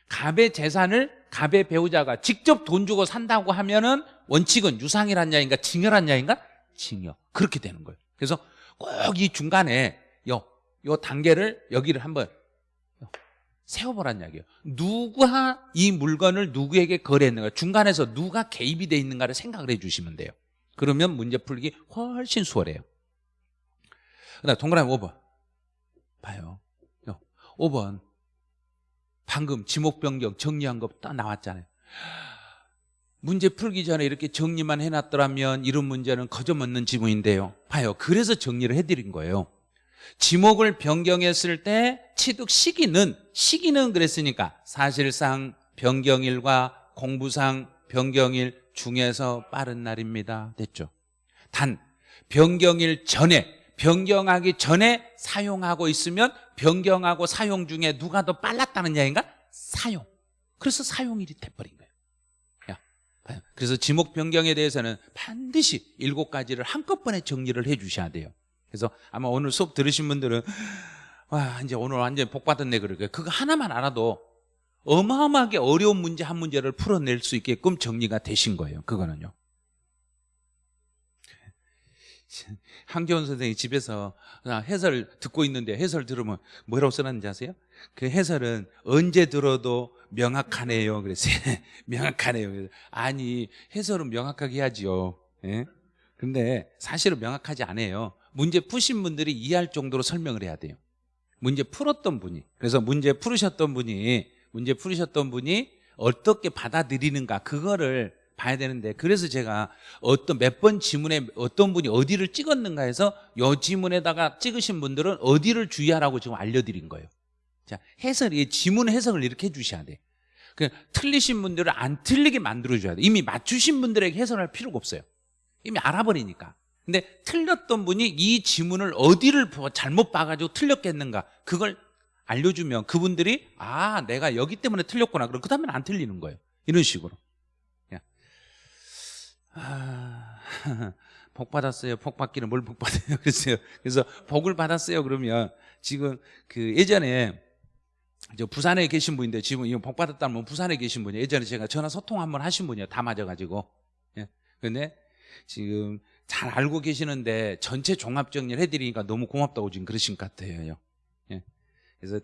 갑의 재산을 갑의 배우자가 직접 돈 주고 산다고 하면은 원칙은 유상이란 야인가 징여란 야인가? 징여. 그렇게 되는 거예요. 그래서 꼭 이 중간에 요, 요 단계를 여기를 한번 세워보란 이야기예요. 누가 이 물건을 누구에게 거래했는가 중간에서 누가 개입이 돼 있는가를 생각을 해주시면 돼요. 그러면 문제 풀기 훨씬 수월해요. 그 다음 동그라미 5번 봐요. 5번 방금 지목 변경 정리한 거딱 나왔잖아요. 문제 풀기 전에 이렇게 정리만 해놨더라면 이런 문제는 거저먹는 지문인데요. 봐요. 그래서 정리를 해드린 거예요. 지목을 변경했을 때 취득 시기는 시기는 그랬으니까 사실상 변경일과 공부상 변경일 중에서 빠른 날입니다. 됐죠? 단 변경일 전에 변경하기 전에 사용하고 있으면 변경하고 사용 중에 누가 더 빨랐다는 이야기인가? 사용. 그래서 사용일이 돼버린 거예요. 그래서 지목 변경에 대해서는 반드시 일곱 가지를 한꺼번에 정리를 해 주셔야 돼요. 그래서 아마 오늘 수업 들으신 분들은 와 이제 오늘 완전 복 받았네 그러게 그거 하나만 알아도 어마어마하게 어려운 문제 한 문제를 풀어낼 수 있게끔 정리가 되신 거예요 그거는요 [laughs] 황재원 선생이 집에서 해설 듣고 있는데 해설 들으면 뭐라고 써놨는지 아세요? 그 해설은 언제 들어도 명확하네요. 그랬어요. [laughs] 명확하네요. 그래서 아니 해설은 명확하게 해야지요. 예? 근데 사실은 명확하지 않아요. 문제 푸신 분들이 이해할 정도로 설명을 해야 돼요. 문제 풀었던 분이 그래서 문제 풀으셨던 분이 문제 풀으셨던 분이 어떻게 받아들이는가 그거를 봐야 되는데 그래서 제가 어떤 몇 번 지문에 어떤 분이 어디를 찍었는가 해서 요 지문에다가 찍으신 분들은 어디를 주의하라고 지금 알려드린 거예요. 자 해설 이 지문 해석을 이렇게 해주셔야 돼. 그 틀리신 분들을 안 틀리게 만들어줘야 돼. 이미 맞추신 분들에게 해설할 필요가 없어요. 이미 알아버리니까. 근데 틀렸던 분이 이 지문을 어디를 잘못 봐가지고 틀렸겠는가 그걸 알려주면 그분들이 아 내가 여기 때문에 틀렸구나 그럼 그 다음엔 안 틀리는 거예요 이런 식으로 야. 아, [laughs] 복 받았어요. 복 받기는 뭘 복 받아요? [laughs] 그랬어요. 그래서 복을 받았어요 그러면. 지금 그 예전에 저 부산에 계신 분인데 지금 이거 복 받았다면 뭐 부산에 계신 분이에요. 예전에 제가 전화 소통 한번 하신 분이에요. 다 맞아가지고. 예. 근데 지금 잘 알고 계시는데 전체 종합 정리를 해드리니까 너무 고맙다고 지금 그러신 것 같아요. 예. 그래서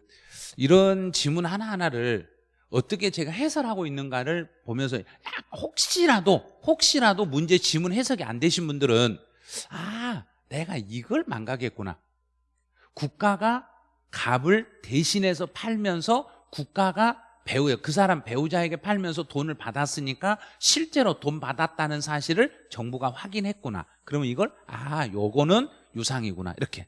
이런 지문 하나하나를 어떻게 제가 해설하고 있는가를 보면서 혹시라도 혹시라도 문제 지문 해석이 안 되신 분들은 아 내가 이걸 망각했구나. 국가가 값을 대신해서 팔면서 국가가 배우예요. 그 사람 배우자에게 팔면서 돈을 받았으니까 실제로 돈 받았다는 사실을 정부가 확인했구나. 그러면 이걸 아 요거는 유상이구나 이렇게.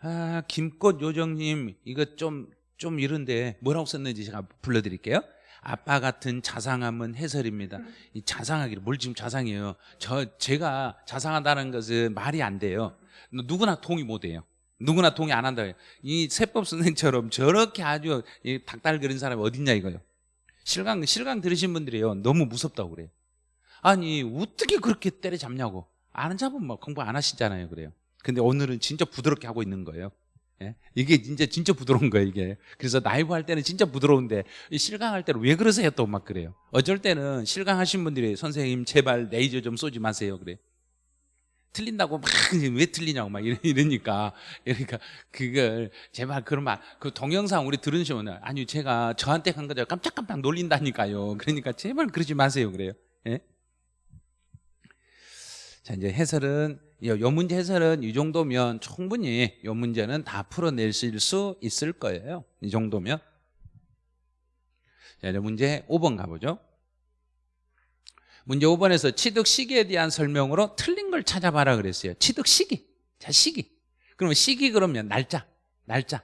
아 김꽃 요정님 이거 좀 좀 이런데 뭐라고 썼는지 제가 불러드릴게요. 아빠 같은 자상함은 해설입니다. 이 자상하기를 뭘 지금 자상해요. 저 제가 자상하다는 것은 말이 안 돼요. 누구나 동의 못 해요. 누구나 동의 안 한다. 이 세법 선생처럼 저렇게 아주 닭달 그린 사람이 어딨냐 이거요. 실강 실강 들으신 분들이요 너무 무섭다고 그래요. 아니 어떻게 그렇게 때려잡냐고 안 잡으면 뭐 공부 안 하시잖아요 그래요. 근데 오늘은 진짜 부드럽게 하고 있는 거예요. 예? 이게 진짜 진짜 부드러운 거예요 이게. 그래서 나이브 할 때는 진짜 부드러운데 실강할 때는 왜 그러세요 또 막 그래요. 어쩔 때는 실강하신 분들이 선생님 제발 레이저 좀 쏘지 마세요 그래. 틀린다고 막 왜 틀리냐고 막 이러니까 그러니까 그걸 제발 그러면 그 동영상 우리 들으시면 아니 제가 저한테 한 거죠 깜짝깜짝 놀린다니까요 그러니까 제발 그러지 마세요 그래요 예? 자 이제 해설은 요 문제 해설은 이 정도면 충분히 요 문제는 다 풀어낼 수 있을 거예요. 이 정도면. 자 이제 문제 5번 가보죠. 문제 5번에서 취득 시기에 대한 설명으로 틀린 걸 찾아봐라 그랬어요. 취득 시기. 자 시기. 그러면 시기 그러면 날짜. 날짜.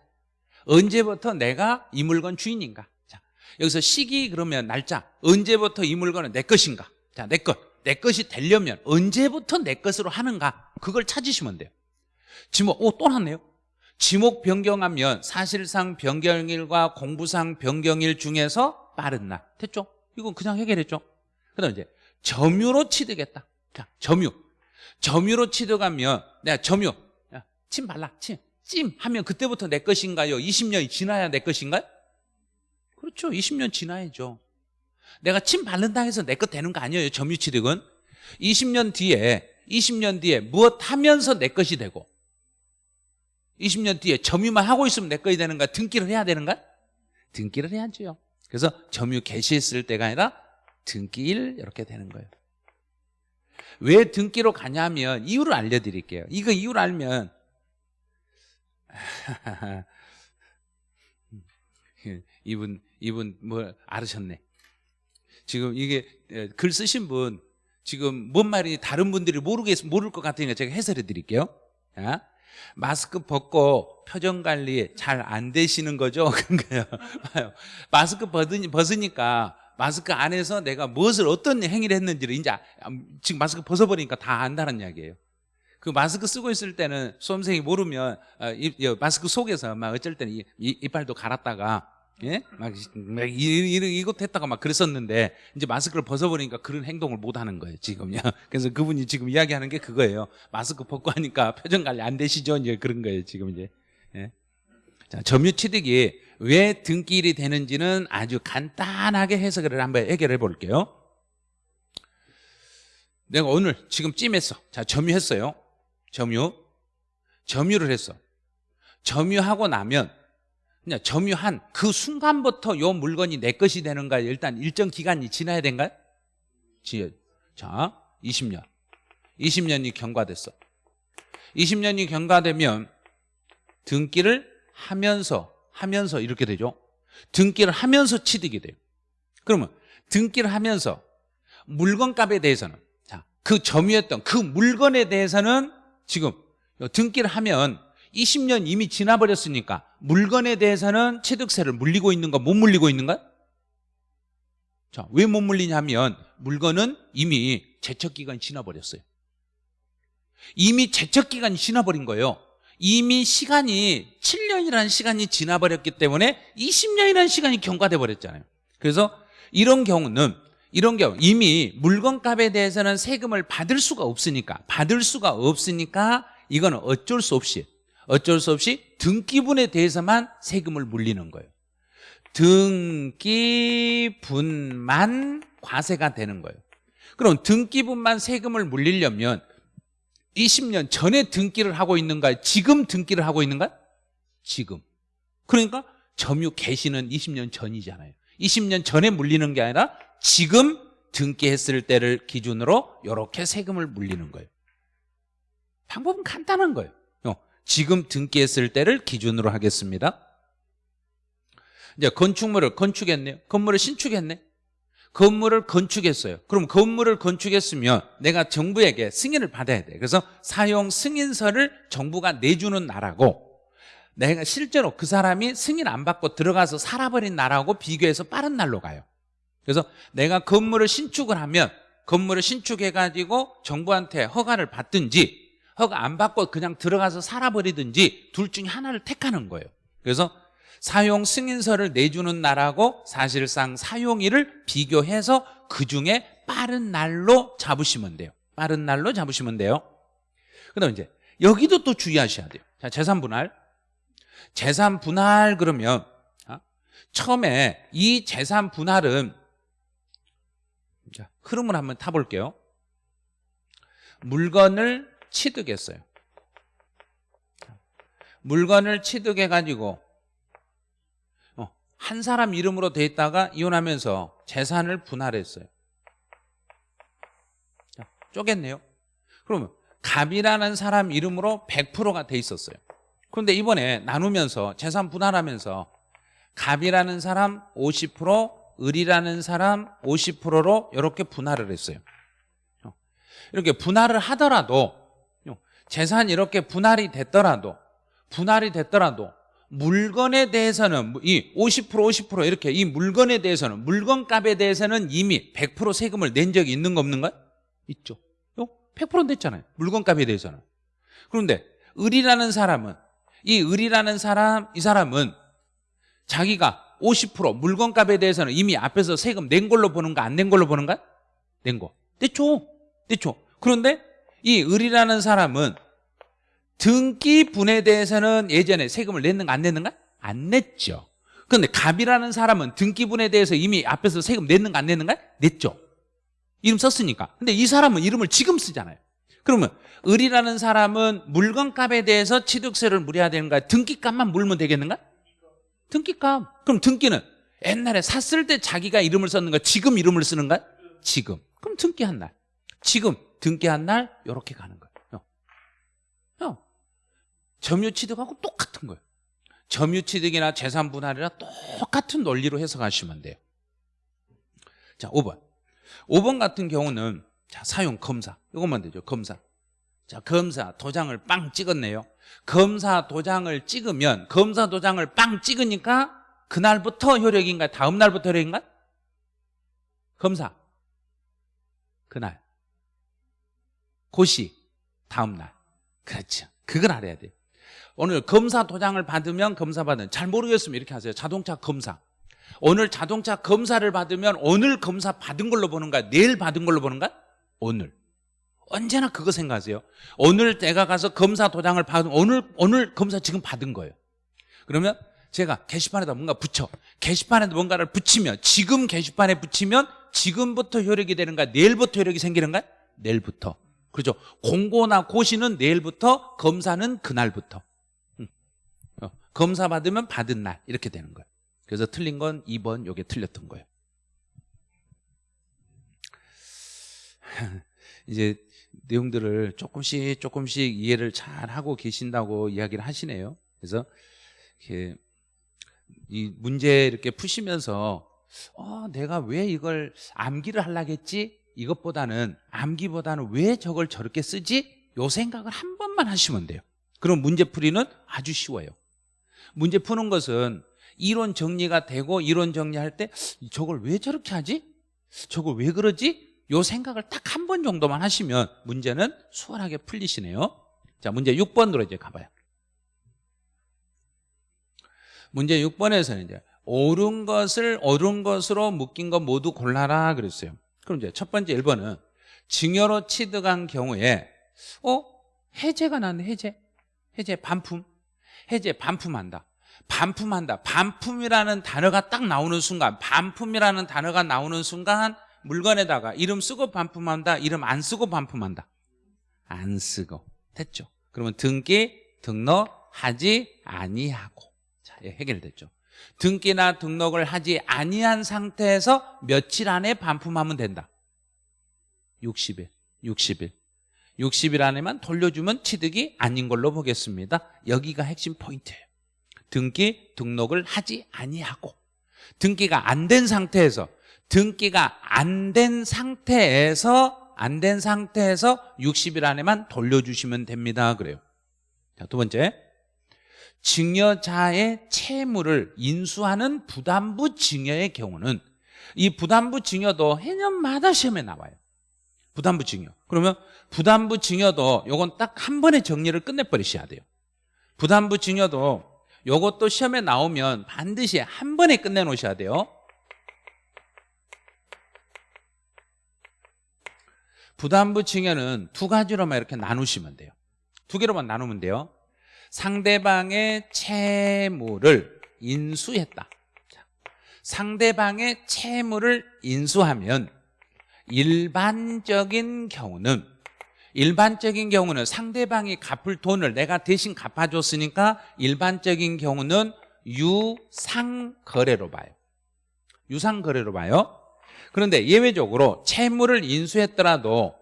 언제부터 내가 이 물건 주인인가? 자 여기서 시기 그러면 날짜. 언제부터 이 물건은 내 것인가? 자 내 것 내 것이 되려면 언제부터 내 것으로 하는가 그걸 찾으시면 돼요 지목 오 또 났네요 지목 변경하면 사실상 변경일과 공부상 변경일 중에서 빠른 날 됐죠? 이건 그냥 해결했죠 그 다음 이제 점유로 취득했다. 자, 점유. 점유로 취득하면 내가 점유. 야, 침 발라. 침. 찜 하면 그때부터 내 것인가요? 20년이 지나야 내 것인가요? 그렇죠. 20년 지나야죠. 내가 침 바른다 해서 내 것 되는 거 아니에요. 점유 취득은. 20년 뒤에 20년 뒤에 무엇 하면서 내 것이 되고 20년 뒤에 점유만 하고 있으면 내 것이 되는가? 등기를 해야 되는가? 등기를 해야죠. 그래서 점유 개시했을 때가 아니라 등기일 이렇게 되는 거예요 왜 등기로 가냐면 이유를 알려드릴게요 이거 이유를 알면 [laughs] 이분 이분 뭐 알으셨네 지금 이게 글 쓰신 분 지금 뭔 말인지 다른 분들이 모르겠 모를 것 같으니까 제가 해설해 드릴게요 자, 마스크 벗고 표정 관리 잘 안 되시는 거죠? [laughs] 그런가요? 마스크 벗으니, 벗으니까 마스크 안에서 내가 무엇을 어떤 행위를 했는지를 이제 지금 마스크 벗어버리니까 다 안다는 이야기예요 그 마스크 쓰고 있을 때는 수험생이 모르면 어, 마스크 속에서 막 어쩔 때는 이빨도 갈았다가 예? 막, 막 이것 했다가 막 그랬었는데 이제 마스크를 벗어버리니까 그런 행동을 못 하는 거예요 지금요. [laughs] 그래서 그분이 지금 이야기하는 게 그거예요. 마스크 벗고 하니까 표정 관리 안 되시죠? 이제 그런 거예요 지금 이제. 예? 자 점유 취득이 왜 등기일이 되는지는 아주 간단하게 해석을 한번 해결해 볼게요. 내가 오늘 지금 찜했어. 자 점유했어요. 점유. 점유를 했어. 점유하고 나면 그냥 점유한 그 순간부터 요 물건이 내 것이 되는가 일단 일정 기간이 지나야 된가요? 지- 자 20년. 20년이 경과됐어. 20년이 경과되면 등기를 하면서 하면서 이렇게 되죠. 등기를 하면서 취득이 돼요. 그러면 등기를 하면서 물건값에 대해서는 자, 그 점유했던 그 물건에 대해서는 지금 등기를 하면 20년 이미 지나버렸으니까 물건에 대해서는 취득세를 물리고 있는가 못 물리고 있는가? 자, 왜 못 물리냐면 물건은 이미 제척 기간이 지나버렸어요. 이미 제척 기간이 지나버린 거예요. 이미 시간이 7년이라는 시간이 지나버렸기 때문에 20년이라는 시간이 경과돼 버렸잖아요. 그래서 이런 경우는 이런 경우 이미 물건값에 대해서는 세금을 받을 수가 없으니까 받을 수가 없으니까 이거는 어쩔 수 없이 어쩔 수 없이 등기분에 대해서만 세금을 물리는 거예요. 등기분만 과세가 되는 거예요. 그럼 등기분만 세금을 물리려면 20년 전에 등기를 하고 있는가? 지금 등기를 하고 있는가? 지금. 그러니까 점유 개시는 20년 전이잖아요. 20년 전에 물리는 게 아니라 지금 등기했을 때를 기준으로 이렇게 세금을 물리는 거예요. 방법은 간단한 거예요. 어, 지금 등기했을 때를 기준으로 하겠습니다. 이제 건축물을 건축했네요. 건물을 신축했네. 건물을 건축했어요. 그럼 건물을 건축했으면 내가 정부에게 승인을 받아야 돼. 그래서 사용 승인서를 정부가 내주는 나라고 내가 실제로 그 사람이 승인 안 받고 들어가서 살아버린 나라하고 비교해서 빠른 날로 가요. 그래서 내가 건물을 신축을 하면 건물을 신축해가지고 정부한테 허가를 받든지 허가 안 받고 그냥 들어가서 살아버리든지 둘 중에 하나를 택하는 거예요. 그래서 사용 승인서를 내주는 나라고 사실상 사용일을 비교해서 그 중에 빠른 날로 잡으시면 돼요. 빠른 날로 잡으시면 돼요. 그 다음 이제 여기도 또 주의하셔야 돼요. 자, 재산 분할. 재산 분할 그러면 아, 처음에 이 재산 분할은 자, 흐름을 한번 타볼게요. 물건을 취득했어요. 물건을 취득해가지고 어, 한 사람 이름으로 돼 있다가 이혼하면서 재산을 분할했어요. 자, 쪼갰네요. 그러면 갑이라는 사람 이름으로 100%가 돼 있었어요. 그런데 이번에 나누면서 재산 분할하면서 갑이라는 사람 50%, 을이라는 사람 50%로 이렇게 분할을 했어요. 어, 이렇게 분할을 하더라도 어, 재산이 이렇게 분할이 됐더라도 분할이 됐더라도 물건에 대해서는 이 50% 50% 이렇게 이 물건에 대해서는 물건값에 대해서는 이미 100% 세금을 낸 적이 있는 거 없는가? 있죠. 100% 냈잖아요. 물건값에 대해서는. 그런데 을이라는 사람은 이 을이라는 사람 이 사람은 자기가 50% 물건값에 대해서는 이미 앞에서 세금 낸 걸로 보는가 안낸 걸로 보는가? 낸 거. 냈죠. 냈죠. 그런데 이 을이라는 사람은 등기분에 대해서는 예전에 세금을 냈는가 안 냈는가? 안 냈죠. 그런데 갑이라는 사람은 등기분에 대해서 이미 앞에서 세금 냈는가 안 냈는가? 냈죠. 이름 썼으니까. 근데 이 사람은 이름을 지금 쓰잖아요. 그러면 을이라는 사람은 물건값에 대해서 취득세를 물어야 되는가? 등기값만 물면 되겠는가? 등기값. 그럼 등기는 옛날에 샀을 때 자기가 이름을 썼는가? 지금 이름을 쓰는가? 지금. 그럼 등기한 날. 지금 등기한 날 이렇게 가는 거예요. 형. 점유 취득하고 똑같은 거예요. 점유 취득이나 재산 분할이나 똑같은 논리로 해석하시면 돼요. 자, 5번. 5번 같은 경우는 자, 사용 검사. 이것만 되죠. 검사. 자, 검사 도장을 빵 찍었네요. 검사 도장을 찍으면 검사 도장을 빵 찍으니까 그날부터 효력인가? 다음 날부터 효력인가? 검사. 그날. 고시. 다음 날. 그렇죠. 그걸 알아야 돼요. 오늘 검사 도장을 받으면 검사 받은 잘 모르겠으면 이렇게 하세요. 자동차 검사. 오늘 자동차 검사를 받으면 오늘 검사 받은 걸로 보는가? 내일 받은 걸로 보는가? 오늘. 언제나 그거 생각하세요. 오늘 내가 가서 검사 도장을 받은 오늘 오늘 검사 지금 받은 거예요. 그러면 제가 게시판에다 뭔가 붙여. 게시판에 뭔가를 붙이면 지금 게시판에 붙이면 지금부터 효력이 되는가? 내일부터 효력이 생기는가? 내일부터. 그렇죠. 공고나 고시는 내일부터, 검사는 그날부터. 음. 검사 받으면 받은 날 이렇게 되는 거예요. 그래서 틀린 건 2번 요게 틀렸던 거예요. [laughs] 이제 내용들을 조금씩 조금씩 이해를 잘 하고 계신다고 이야기를 하시네요. 그래서 이렇게 이 문제 이렇게 푸시면서 어, 내가 왜 이걸 암기를 하려겠지? 이것보다는 암기보다는 왜 저걸 저렇게 쓰지? 요 생각을 한 번만 하시면 돼요. 그럼 문제 풀이는 아주 쉬워요. 문제 푸는 것은 이론 정리가 되고 이론 정리할 때 저걸 왜 저렇게 하지? 저걸 왜 그러지? 요 생각을 딱 한 번 정도만 하시면 문제는 수월하게 풀리시네요. 자, 문제 6번으로 이제 가봐요. 문제 6번에서는 이제 옳은 것을 옳은 것으로 묶인 것 모두 골라라 그랬어요. 그럼 이제 첫 번째 1번은 증여로 취득한 경우에 어? 해제가 나네 해제. 해제 반품. 해제 반품한다. 반품한다. 반품이라는 단어가 딱 나오는 순간 반품이라는 단어가 나오는 순간 물건에다가 이름 쓰고 반품한다. 이름 안 쓰고 반품한다. 안 쓰고. 됐죠. 그러면 등기 등록 하지 아니하고. 자, 예, 해결됐죠. 등기나 등록을 하지 아니한 상태에서 며칠 안에 반품하면 된다. 60일. 60일. 60일 안에만 돌려주면 취득이 아닌 걸로 보겠습니다. 여기가 핵심 포인트예요. 등기 등록을 하지 아니하고 등기가 안 된 상태에서 등기가 안 된 상태에서 안 된 상태에서 60일 안에만 돌려주시면 됩니다. 그래요. 자, 두 번째. 증여자의 채무를 인수하는 부담부 증여의 경우는 이 부담부 증여도 해년마다 시험에 나와요. 부담부 증여. 그러면 부담부 증여도 요건 딱 한 번에 정리를 끝내버리셔야 돼요. 부담부 증여도 요것도 시험에 나오면 반드시 한 번에 끝내놓으셔야 돼요. 부담부 증여는 두 가지로만 이렇게 나누시면 돼요. 두 개로만 나누면 돼요. 상대방의 채무를 인수했다. 상대방의 채무를 인수하면 일반적인 경우는 일반적인 경우는 상대방이 갚을 돈을 내가 대신 갚아줬으니까 일반적인 경우는 유상거래로 봐요. 유상거래로 봐요. 그런데 예외적으로 채무를 인수했더라도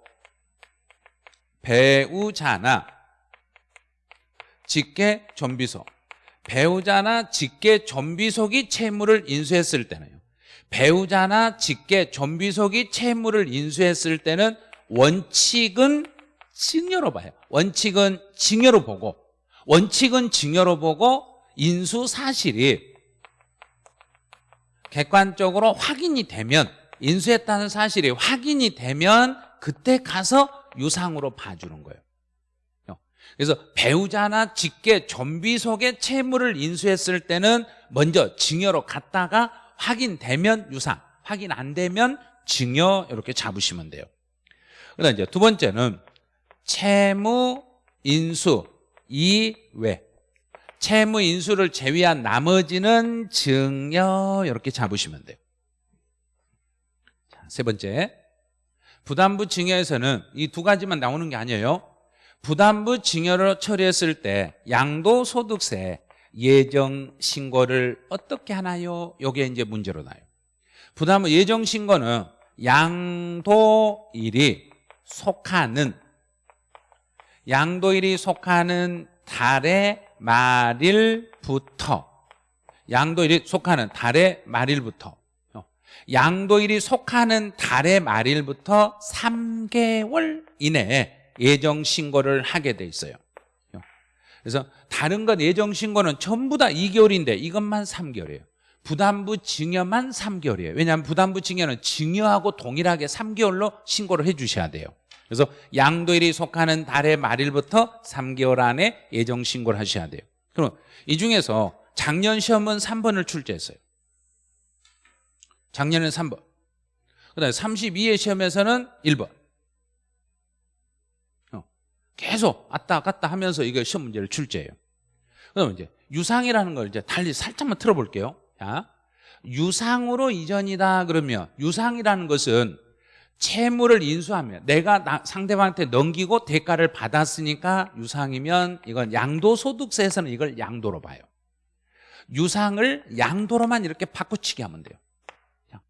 배우자나 직계 전비속 배우자나 직계 전비속이 채무를 인수했을 때는요. 배우자나 직계 전비속이 채무를 인수했을 때는 원칙은 증여로 봐요. 원칙은 증여로 보고 원칙은 증여로 보고 인수 사실이 객관적으로 확인이 되면 인수했다는 사실이 확인이 되면 그때 가서 유상으로 봐주는 거예요 그래서 배우자나 직계 전비속의 채무를 인수했을 때는 먼저 증여로 갔다가 확인되면 유상 확인 안 되면 증여 이렇게 잡으시면 돼요. 그다음 이제 두 번째는 채무 인수 이외 채무 인수를 제외한 나머지는 증여 이렇게 잡으시면 돼요. 자, 세 번째. 부담부 증여에서는 이 두 가지만 나오는 게 아니에요 부담부 증여를 처리했을 때 양도소득세 예정 신고를 어떻게 하나요? 이게 이제 문제로 나요. 부담부 예정 신고는 양도일이 속하는 양도일이 속하는 달의 말일부터 양도일이 속하는 달의 말일부터 양도일이 속하는 달의 말일부터 3개월 이내에 예정 신고를 하게 돼 있어요. 그래서 다른 건 예정 신고는 전부 다 2개월인데 이것만 3개월이에요. 부담부 증여만 3개월이에요. 왜냐하면 부담부 증여는 증여하고 동일하게 3개월로 신고를 해 주셔야 돼요. 그래서 양도일이 속하는 달의 말일부터 3개월 안에 예정 신고를 하셔야 돼요. 그럼 이 중에서 작년 시험은 3번을 출제했어요. 작년에는 3번. 그다음에 32회 시험에서는 1번. 계속 왔다 갔다 하면서 이거 시험 문제를 출제해요. 그럼 이제 유상이라는 걸 이제 달리 살짝만 틀어볼게요. 자, 유상으로 이전이다 그러면 유상이라는 것은 채무를 인수하면 내가 상대방한테 넘기고 대가를 받았으니까 유상이면 이건 양도소득세에서는 이걸 양도로 봐요. 유상을 양도로만 이렇게 바꾸치게 하면 돼요. 자,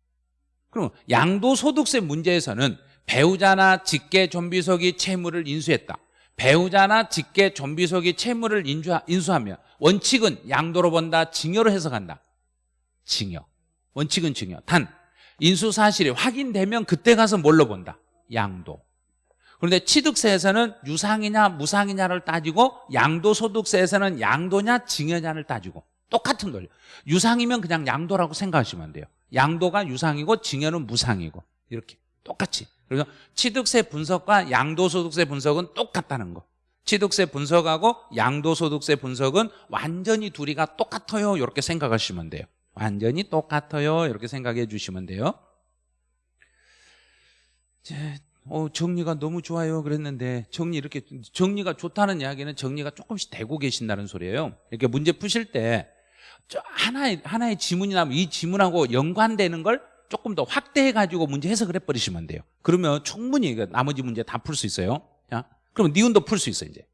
그럼 양도소득세 문제에서는 배우자나 직계 좀비속이 채무를 인수했다. 배우자나 직계 좀비속이 채무를 인수하, 인수하면 원칙은 양도로 본다, 징여로 해석한다. 징여. 원칙은 징여. 단 인수 사실이 확인되면 그때 가서 뭘로 본다? 양도. 그런데 취득세에서는 유상이냐 무상이냐를 따지고 양도소득세에서는 양도냐 징여냐를 따지고 똑같은 논리 유상이면 그냥 양도라고 생각하시면 돼요 양도가 유상이고 징여는 무상이고 이렇게 똑같이 그래서 취득세 분석과 양도소득세 분석은 똑같다는 거. 취득세 분석하고 양도소득세 분석은 완전히 둘이가 똑같아요. 이렇게 생각하시면 돼요. 완전히 똑같아요. 이렇게 생각해 주시면 돼요. 어, 정리가 너무 좋아요. 그랬는데 정리 이렇게 정리가 좋다는 이야기는 정리가 조금씩 되고 계신다는 소리예요. 이렇게 문제 푸실 때저 하나의 하나의 지문이 나면 이 지문하고 연관되는 걸 조금 더 확대해 가지고 문제 해석을 해버리시면 돼요. 그러면 충분히 나머지 문제 다 풀 수 있어요. 자, 그럼 니은도 풀 수 있어 이제.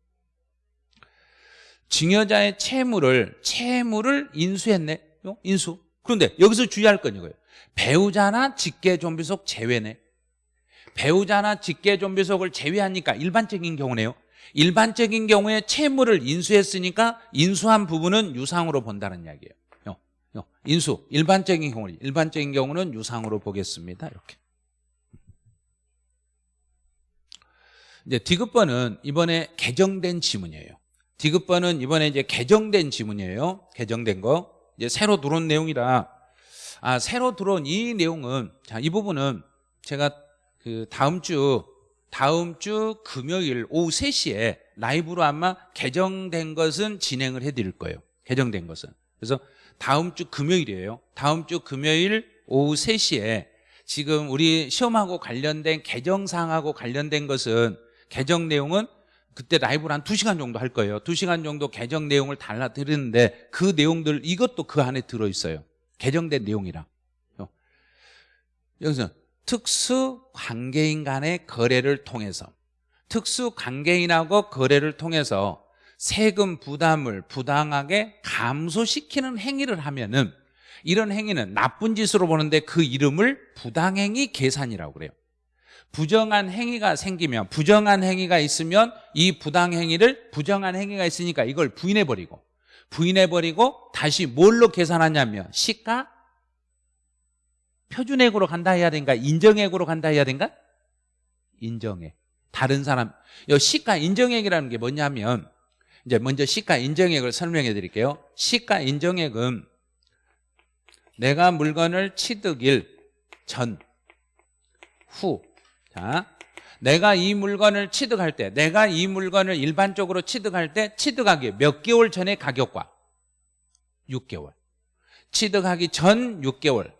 증여자의 채무를 채무를 인수했네. 요? 인수. 그런데 여기서 주의할 건 이거예요. 배우자나 직계 존비속 제외네. 배우자나 직계 존비속을 제외하니까 일반적인 경우네요. 일반적인 경우에 채무를 인수했으니까 인수한 부분은 유상으로 본다는 이야기예요. 인수 일반적인 경우는 일반적인 경우는 유상으로 보겠습니다. 이렇게. 이제 디귿번은 이번에 개정된 지문이에요. 디귿번은 이번에 이제 개정된 지문이에요. 개정된 거. 이제 새로 들어온 내용이라. 아 새로 들어온 이 내용은 자 이 부분은 제가 그 다음 주 다음 주 금요일 오후 3시에 라이브로 아마 개정된 것은 진행을 해 드릴 거예요. 개정된 것은. 그래서 다음 주 금요일이에요. 다음 주 금요일 오후 3시에 지금 우리 시험하고 관련된 개정사항하고 관련된 것은 개정 내용은 그때 라이브를 한 2시간 정도 할 거예요. 2시간 정도 개정 내용을 달라 드리는데 그 내용들 이것도 그 안에 들어 있어요. 개정된 내용이랑 여기서 특수 관계인 간의 거래를 통해서 특수 관계인하고 거래를 통해서 세금 부담을 부당하게 감소시키는 행위를 하면은 이런 행위는 나쁜 짓으로 보는데 그 이름을 부당행위 계산이라고 그래요. 부정한 행위가 생기면 부정한 행위가 있으면 이 부당행위를 부정한 행위가 있으니까 이걸 부인해버리고 부인해버리고 다시 뭘로 계산하냐면 시가 표준액으로 간다 해야 된가 인정액으로 간다 해야 된가? 인정액. 다른 사람 이 시가 인정액이라는 게 뭐냐면 이제 먼저 시가 인정액을 설명해 드릴게요 시가 인정액은 내가 물건을 취득일 전, 후. 자, 내가 이 물건을 취득할 때, 내가 이 물건을 일반적으로 취득할 때 취득하기 몇 개월 전의 가격과 6개월. 취득하기 전 6개월.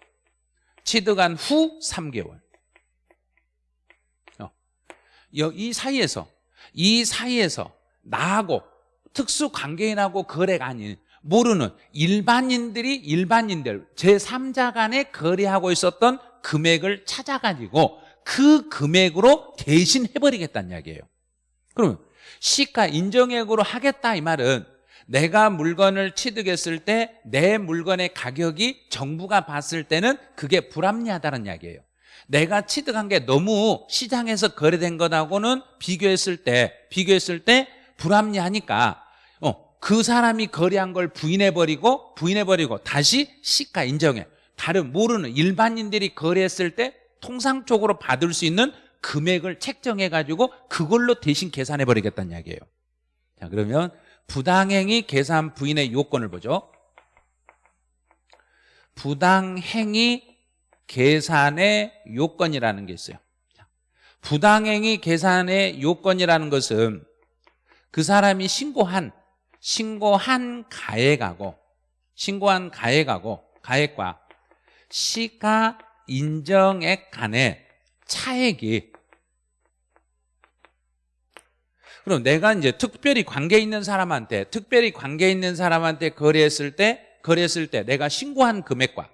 취득한 후 3개월. 어. 이 사이에서, 이 사이에서 나하고 특수 관계인하고 거래가 아닌 모르는 일반인들이 일반인들 제3자 간에 거래하고 있었던 금액을 찾아가지고 그 금액으로 대신 해버리겠다는 이야기예요. 그러면 시가 인정액으로 하겠다 이 말은 내가 물건을 취득했을 때 내 물건의 가격이 정부가 봤을 때는 그게 불합리하다는 이야기예요. 내가 취득한 게 너무 시장에서 거래된 것하고는 비교했을 때 비교했을 때 불합리하니까 그 사람이 거래한 걸 부인해버리고 부인해버리고 다시 시가 인정해. 다른 모르는 일반인들이 거래했을 때 통상적으로 받을 수 있는 금액을 책정해가지고 그걸로 대신 계산해버리겠다는 이야기예요. 자 그러면 부당행위 계산 부인의 요건을 보죠. 부당행위 계산의 요건이라는 게 있어요. 부당행위 계산의 요건이라는 것은 그 사람이 신고한 신고한 가액하고 신고한 가액하고 가액과 시가 인정액 간의 차액이. 그럼 내가 이제 특별히 관계 있는 사람한테 특별히 관계 있는 사람한테 거래했을 때 거래했을 때 내가 신고한 금액과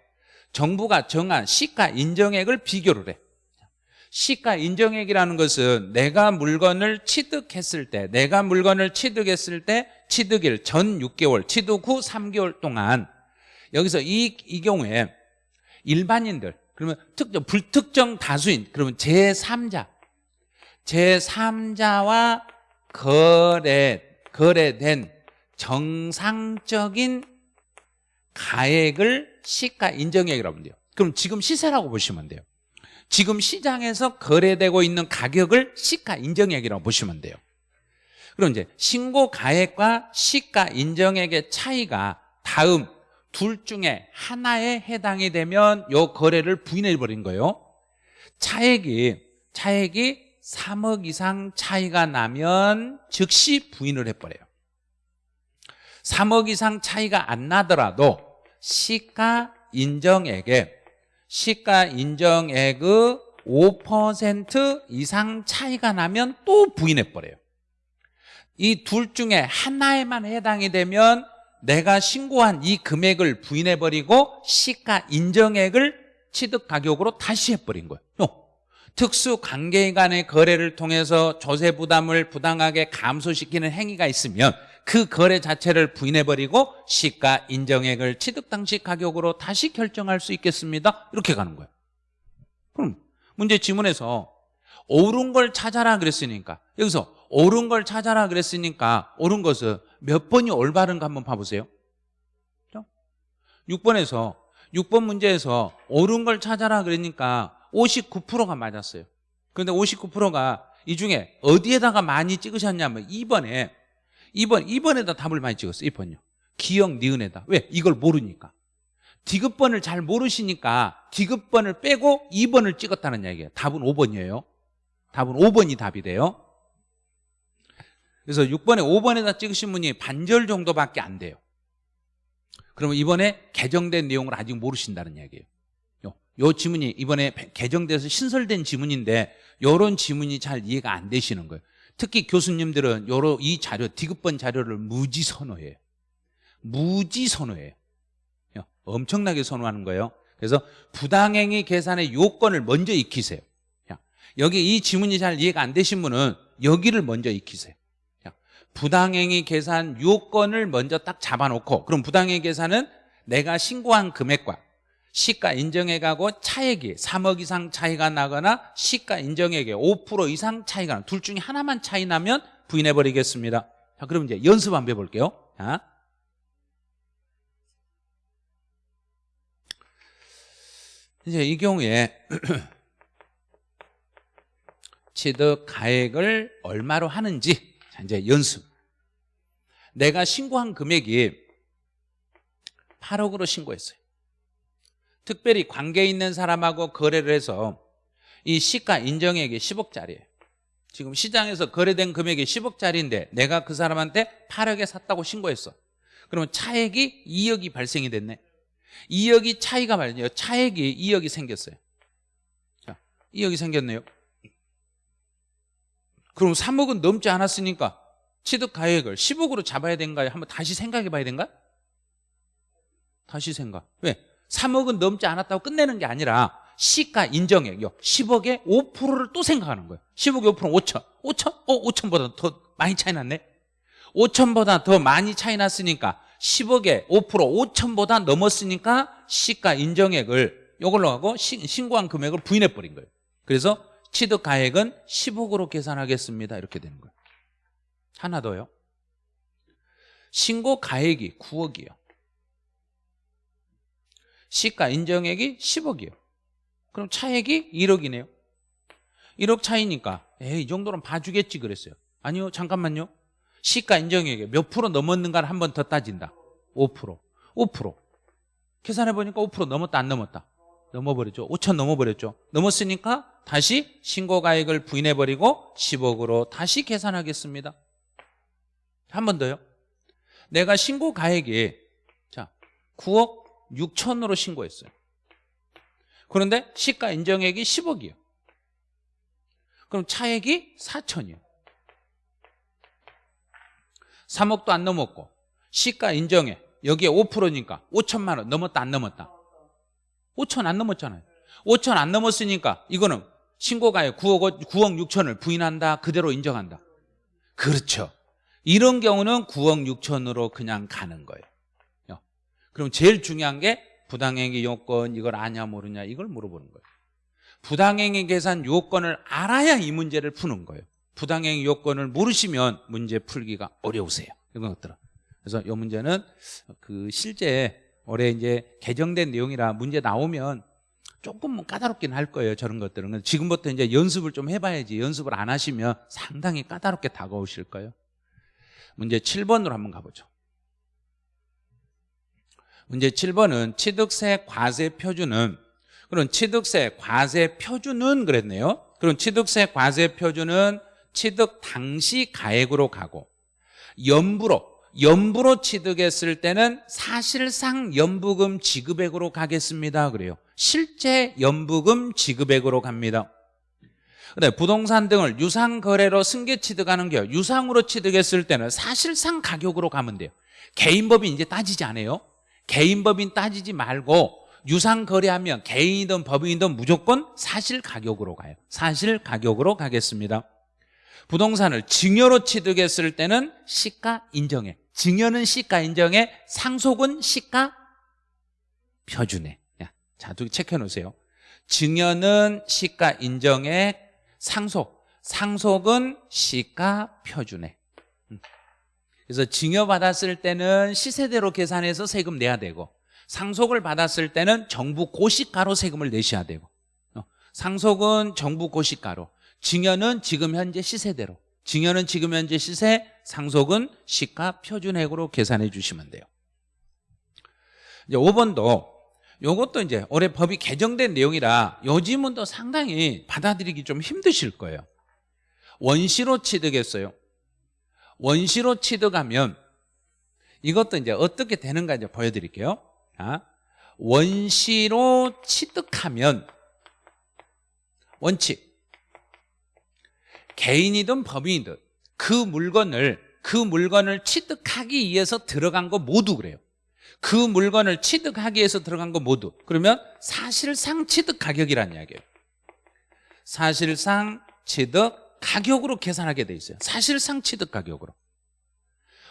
정부가 정한 시가 인정액을 비교를 해 시가 인정액이라는 것은 내가 물건을 취득했을 때 내가 물건을 취득했을 때 취득일 전 6개월 취득 후 3개월 동안 여기서 이, 이 경우에 일반인들 그러면 특정 불특정 다수인 그러면 제3자 제3자와 거래 거래된 정상적인 가액을 시가 인정액이라고 하면 돼요. 그럼 지금 시세라고 보시면 돼요. 지금 시장에서 거래되고 있는 가격을 시가 인정액이라고 보시면 돼요. 그럼 이제 신고 가액과 시가 인정액의 차이가 다음 둘 중에 하나에 해당이 되면 요 거래를 부인해 버린 거예요. 차액이 차액이 3억 이상 차이가 나면 즉시 부인을 해버려요. 3억 이상 차이가 안 나더라도 시가 인정액에 시가 인정액의 5% 이상 차이가 나면 또 부인해버려요. 이 둘 중에 하나에만 해당이 되면 내가 신고한 이 금액을 부인해버리고 시가 인정액을 취득 가격으로 다시 해버린 거예요. 특수 관계 간의 거래를 통해서 조세 부담을 부당하게 감소시키는 행위가 있으면 그 거래 자체를 부인해버리고 시가 인정액을 취득 당시 가격으로 다시 결정할 수 있겠습니다. 이렇게 가는 거예요. 그럼 문제 지문에서 옳은 걸 찾아라 그랬으니까 여기서 옳은 걸 찾아라 그랬으니까 옳은 것은 몇 번이 올바른가 한번 봐보세요. 6번에서 6번 문제에서 옳은 걸 찾아라 그러니까 59%가 맞았어요. 그런데 59%가 이 중에 어디에다가 많이 찍으셨냐면 2번에 2번 2번에다 답을 많이 찍었어요. 2번요. 기억 니은에다. 왜? 이걸 모르니까. 디귿번을 잘 모르시니까 디귿번을 빼고 2번을 찍었다는 얘기예요. 답은 5번이에요. 답은 5번이 답이 돼요. 그래서 6번에 5번에다 찍으신 분이 반절 정도밖에 안 돼요. 그러면 이번에 개정된 내용을 아직 모르신다는 얘기예요. 요, 요 지문이 이번에 개정돼서 신설된 지문인데 요런 지문이 잘 이해가 안 되시는 거예요. 특히 교수님들은 요러 이 자료 디귿번 자료를 무지 선호해요. 무지 선호해요. 엄청나게 선호하는 거예요. 그래서 부당행위 계산의 요건을 먼저 익히세요. 여기 이 지문이 잘 이해가 안 되신 분은 여기를 먼저 익히세요. 부당행위 계산 요건을 먼저 딱 잡아놓고 그럼 부당행위 계산은 내가 신고한 금액과 시가 인정액하고 차액이 3억 이상 차이가 나거나 시가 인정액의 5% 이상 차이가 나둘 중에 하나만 차이 나면 부인해버리겠습니다 자 그럼 이제 연습 한번 해볼게요 자. 이제 이 경우에 [clears throat] 취득 가액을 얼마로 하는지 자, 이제 연습. 내가 신고한 금액이 8억으로 신고했어요. 특별히 관계 있는 사람하고 거래를 해서 이 시가 인정액이 10억짜리예요. 지금 시장에서 거래된 금액이 10억짜리인데 내가 그 사람한테 8억에 샀다고 신고했어. 그러면 차액이 2억이 발생이 됐네. 2억이 차이가 말이에요. 차액이 2억이 생겼어요. 자, 2억이 생겼네요. 그럼 3억은 넘지 않았으니까 취득 가액을 10억으로 잡아야 된가요? 한번 다시 생각해 봐야 된가? 다시 생각. 왜? 3억은 넘지 않았다고 끝내는 게 아니라 시가 인정액이요. 10억에 5%를 또 생각하는 거예요. 10억에 5% 5천. 5천? 어, 5천보다 더 많이 차이 났네? 5천보다 더 많이 차이 났으니까 10억에 5% 5천보다 넘었으니까 시가 인정액을 이걸로 하고 신고한 금액을 부인해 버린 거예요. 그래서 취득 가액은 10억으로 계산하겠습니다. 이렇게 되는 거예요. 하나 더요. 신고 가액이 9억이요. 시가 인정액이 10억이요. 그럼 차액이 1억이네요. 1억 차이니까 에이 이 정도는 봐주겠지 그랬어요. 아니요 잠깐만요. 시가 인정액이 몇 프로 넘었는가를 한 번 더 따진다. 5% 5% 계산해보니까 5% 넘었다 안 넘었다 넘어버렸죠 5천 넘어버렸죠 넘었으니까 다시 신고가액을 부인해버리고 10억으로 다시 계산하겠습니다 한 번 더요 내가 신고가액이 자 9억 6천으로 신고했어요. 그런데 시가 인정액이 10억이에요. 그럼 차액이 4천이에요. 3억도 안 넘었고 시가 인정액 여기에 5%니까 5천만 원 넘었다 안 넘었다? 5천 안 넘었잖아요. 5천 안 넘었으니까 이거는 신고가액 9억, 9억 6천을 부인한다 그대로 인정한다. 그렇죠. 이런 경우는 9억 6천으로 그냥 가는 거예요 그럼 제일 중요한 게 부당행위 요건 이걸 아냐 모르냐 이걸 물어보는 거예요. 부당행위 계산 요건을 알아야 이 문제를 푸는 거예요. 부당행위 요건을 모르시면 문제 풀기가 어려우세요. 이런 것들은. 그래서 이 문제는 그 실제 올해 이제 개정된 내용이라 문제 나오면 조금 까다롭긴 할 거예요. 저런 것들은. 지금부터 이제 연습을 좀 해봐야지. 연습을 안 하시면 상당히 까다롭게 다가오실 거예요. 문제 7번으로 한번 가보죠. 문제 7번은 취득세 과세 표준은 그럼 취득세 과세 표준은 그랬네요. 그럼 취득세 과세 표준은 취득 당시 가액으로 가고 연부로 연부로 취득했을 때는 사실상 연부금 지급액으로 가겠습니다. 그래요. 실제 연부금 지급액으로 갑니다. 근데 부동산 등을 유상 거래로 승계 취득하는 게 유상으로 취득했을 때는 사실상 가격으로 가면 돼요. 개인법인 이제 따지지 않아요. 개인법인 따지지 말고 유상 거래하면 개인이든 법인이든 무조건 사실 가격으로 가요. 사실 가격으로 가겠습니다. 부동산을 증여로 취득했을 때는 시가 인정해. 증여는 시가 인정해. 상속은 시가 표준해. 자, 두개 체크해 놓으세요. 증여는 시가 인정해. 상속. 상속은 시가 표준해. 음. 그래서 증여받았을 때는 시세대로 계산해서 세금 내야 되고 상속을 받았을 때는 정부 고시가로 세금을 내셔야 되고 어, 상속은 정부 고시가로 증여는 지금 현재 시세대로 증여는 지금 현재 시세 상속은 시가 표준액으로 계산해 주시면 돼요 이제 5번도 요것도 이제 올해 법이 개정된 내용이라 요즘은 또 상당히 받아들이기 좀 힘드실 거예요 원시로 취득했어요 원시로 취득하면 이것도 이제 어떻게 되는가 이제 보여드릴게요. 자, 원시로 취득하면 원칙. 개인이든 법인이든 그 물건을 그 물건을 취득하기 위해서 들어간 거 모두 그래요. 그 물건을 취득하기 위해서 들어간 거 모두. 그러면 사실상 취득 가격이라는 이야기예요. 사실상 취득 가격으로 계산하게 돼 있어요. 사실상 취득 가격으로.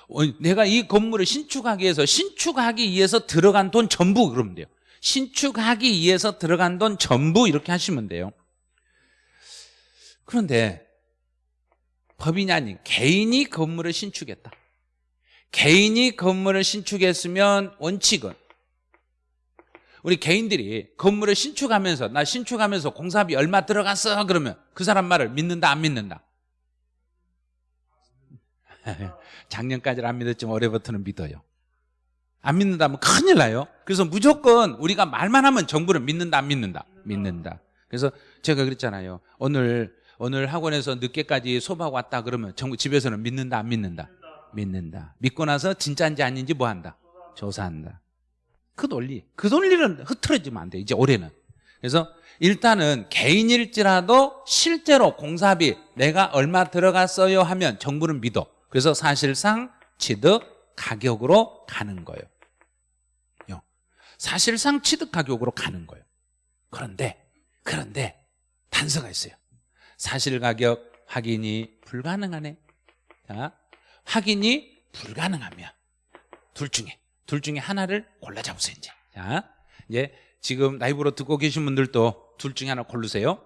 어, 내가 이 건물을 신축하기 위해서 신축하기 위해서 들어간 돈 전부 그러면 돼요. 신축하기 위해서 들어간 돈 전부 이렇게 하시면 돼요. 그런데 법인이 아닌 개인이 건물을 신축했다. 개인이 건물을 신축했으면 원칙은 우리 개인들이 건물을 신축하면서 나 신축하면서 공사비 얼마 들어갔어? 그러면 그 사람 말을 믿는다 안 믿는다? [laughs] 작년까지는 안 믿었지만 올해부터는 믿어요. 안 믿는다면 큰일 나요. 그래서 무조건 우리가 말만 하면 정부는 믿는다 안 믿는다? 믿는다. 그래서 제가 그랬잖아요. 오늘 오늘 학원에서 늦게까지 수업하고 왔다 그러면 정부 집에서는 믿는다 안 믿는다? 믿는다. 믿고 나서 진짜인지 아닌지 뭐 한다? 조사한다 그 논리 그 논리는 흐트러지면 안 돼 이제 올해는. 그래서 일단은 개인일지라도 실제로 공사비 내가 얼마 들어갔어요 하면 정부는 믿어. 그래서 사실상 취득 가격으로 가는 거예요. 사실상 취득 가격으로 가는 거예요. 그런데 그런데 단서가 있어요. 사실 가격 확인이 불가능하네. 자, 확인이 불가능하면 둘 중에 둘 중에 하나를 골라 잡으세요 이제. 자 이제 지금 라이브로 듣고 계신 분들도 둘 중에 하나 고르세요.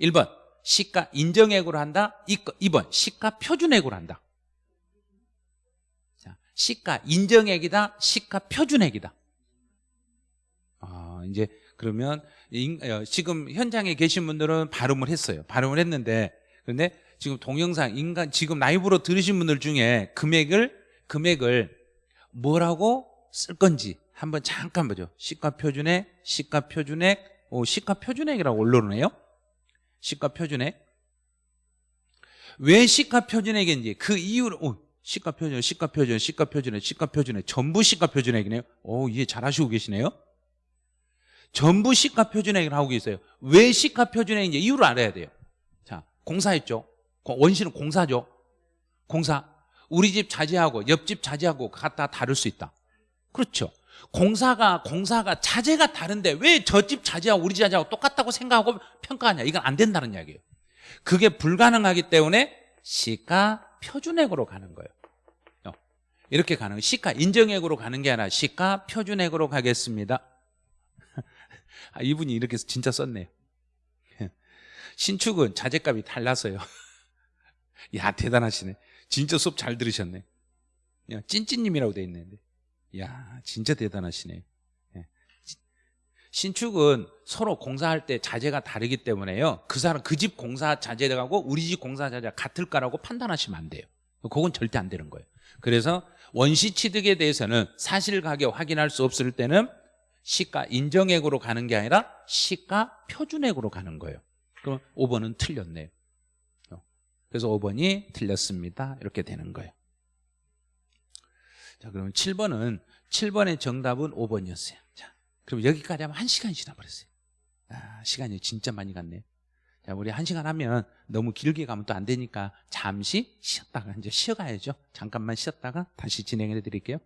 1번 시가 인정액으로 한다. 2번 시가 표준액으로 한다. 자, 시가 인정액이다. 시가 표준액이다. 아, 이제 그러면 어, 지금 현장에 계신 분들은 발음을 했어요. 발음을 했는데 그런데 지금 동영상 인간 지금 라이브로 들으신 분들 중에 금액을 금액을 뭐라고 쓸 건지 한번 잠깐 보죠. 시가 표준액 시가 표준액. 오, 시가 표준액이라고 올려놓네요? 시가 표준액. 왜 시가 표준액인지 그 이유를 오, 시가 표준 시가 표준 시가 표준액 시가 표준액. 전부 시가 표준액이네요? 오 이해 잘 하시고 계시네요? 전부 시가 표준액을 하고 있어요. 왜 시가 표준액인지 이유를 알아야 돼요. 자 공사했죠? 원시는 공사죠? 공사 우리 집 자재하고 옆집 자재하고 갖다 다를 수 있다 그렇죠 공사가 공사가 자재가 다른데 왜 저 집 자재하고 우리 집 자재하고 똑같다고 생각하고 평가하냐 이건 안 된다는 이야기예요 그게 불가능하기 때문에 시가 표준액으로 가는 거예요 이렇게 가는 거예요. 시가 인정액으로 가는 게 아니라 시가 표준액으로 가겠습니다. [laughs] 아, 이분이 이렇게 진짜 썼네요. [laughs] 신축은 자재값이 달라서요. [laughs] 야 대단하시네. 진짜 수업 잘 들으셨네. 야, 찐찐님이라고 돼 있는데. 야 진짜 대단하시네. 예. 신축은 서로 공사할 때 자재가 다르기 때문에요. 그 사람 그 집 공사 자재하고 우리 집 공사 자재가 같을까라고 판단하시면 안 돼요. 그건 절대 안 되는 거예요. 그래서 원시 취득에 대해서는 사실 가격 확인할 수 없을 때는 시가 인정액으로 가는 게 아니라 시가 표준액으로 가는 거예요. 그럼 5번은 틀렸네요. 어. 그래서 5번이 틀렸습니다. 이렇게 되는 거예요. 자, 그러면 7번은 7번의 정답은 5번이었어요. 자, 그럼 여기까지 하면 1시간이 지나버렸어요. 아, 시간이 진짜 많이 갔네요. 자, 우리 1시간 하면 너무 길게 가면 또 안 되니까 잠시 쉬었다가 이제 쉬어가야죠. 잠깐만 쉬었다가 다시 진행해 드릴게요.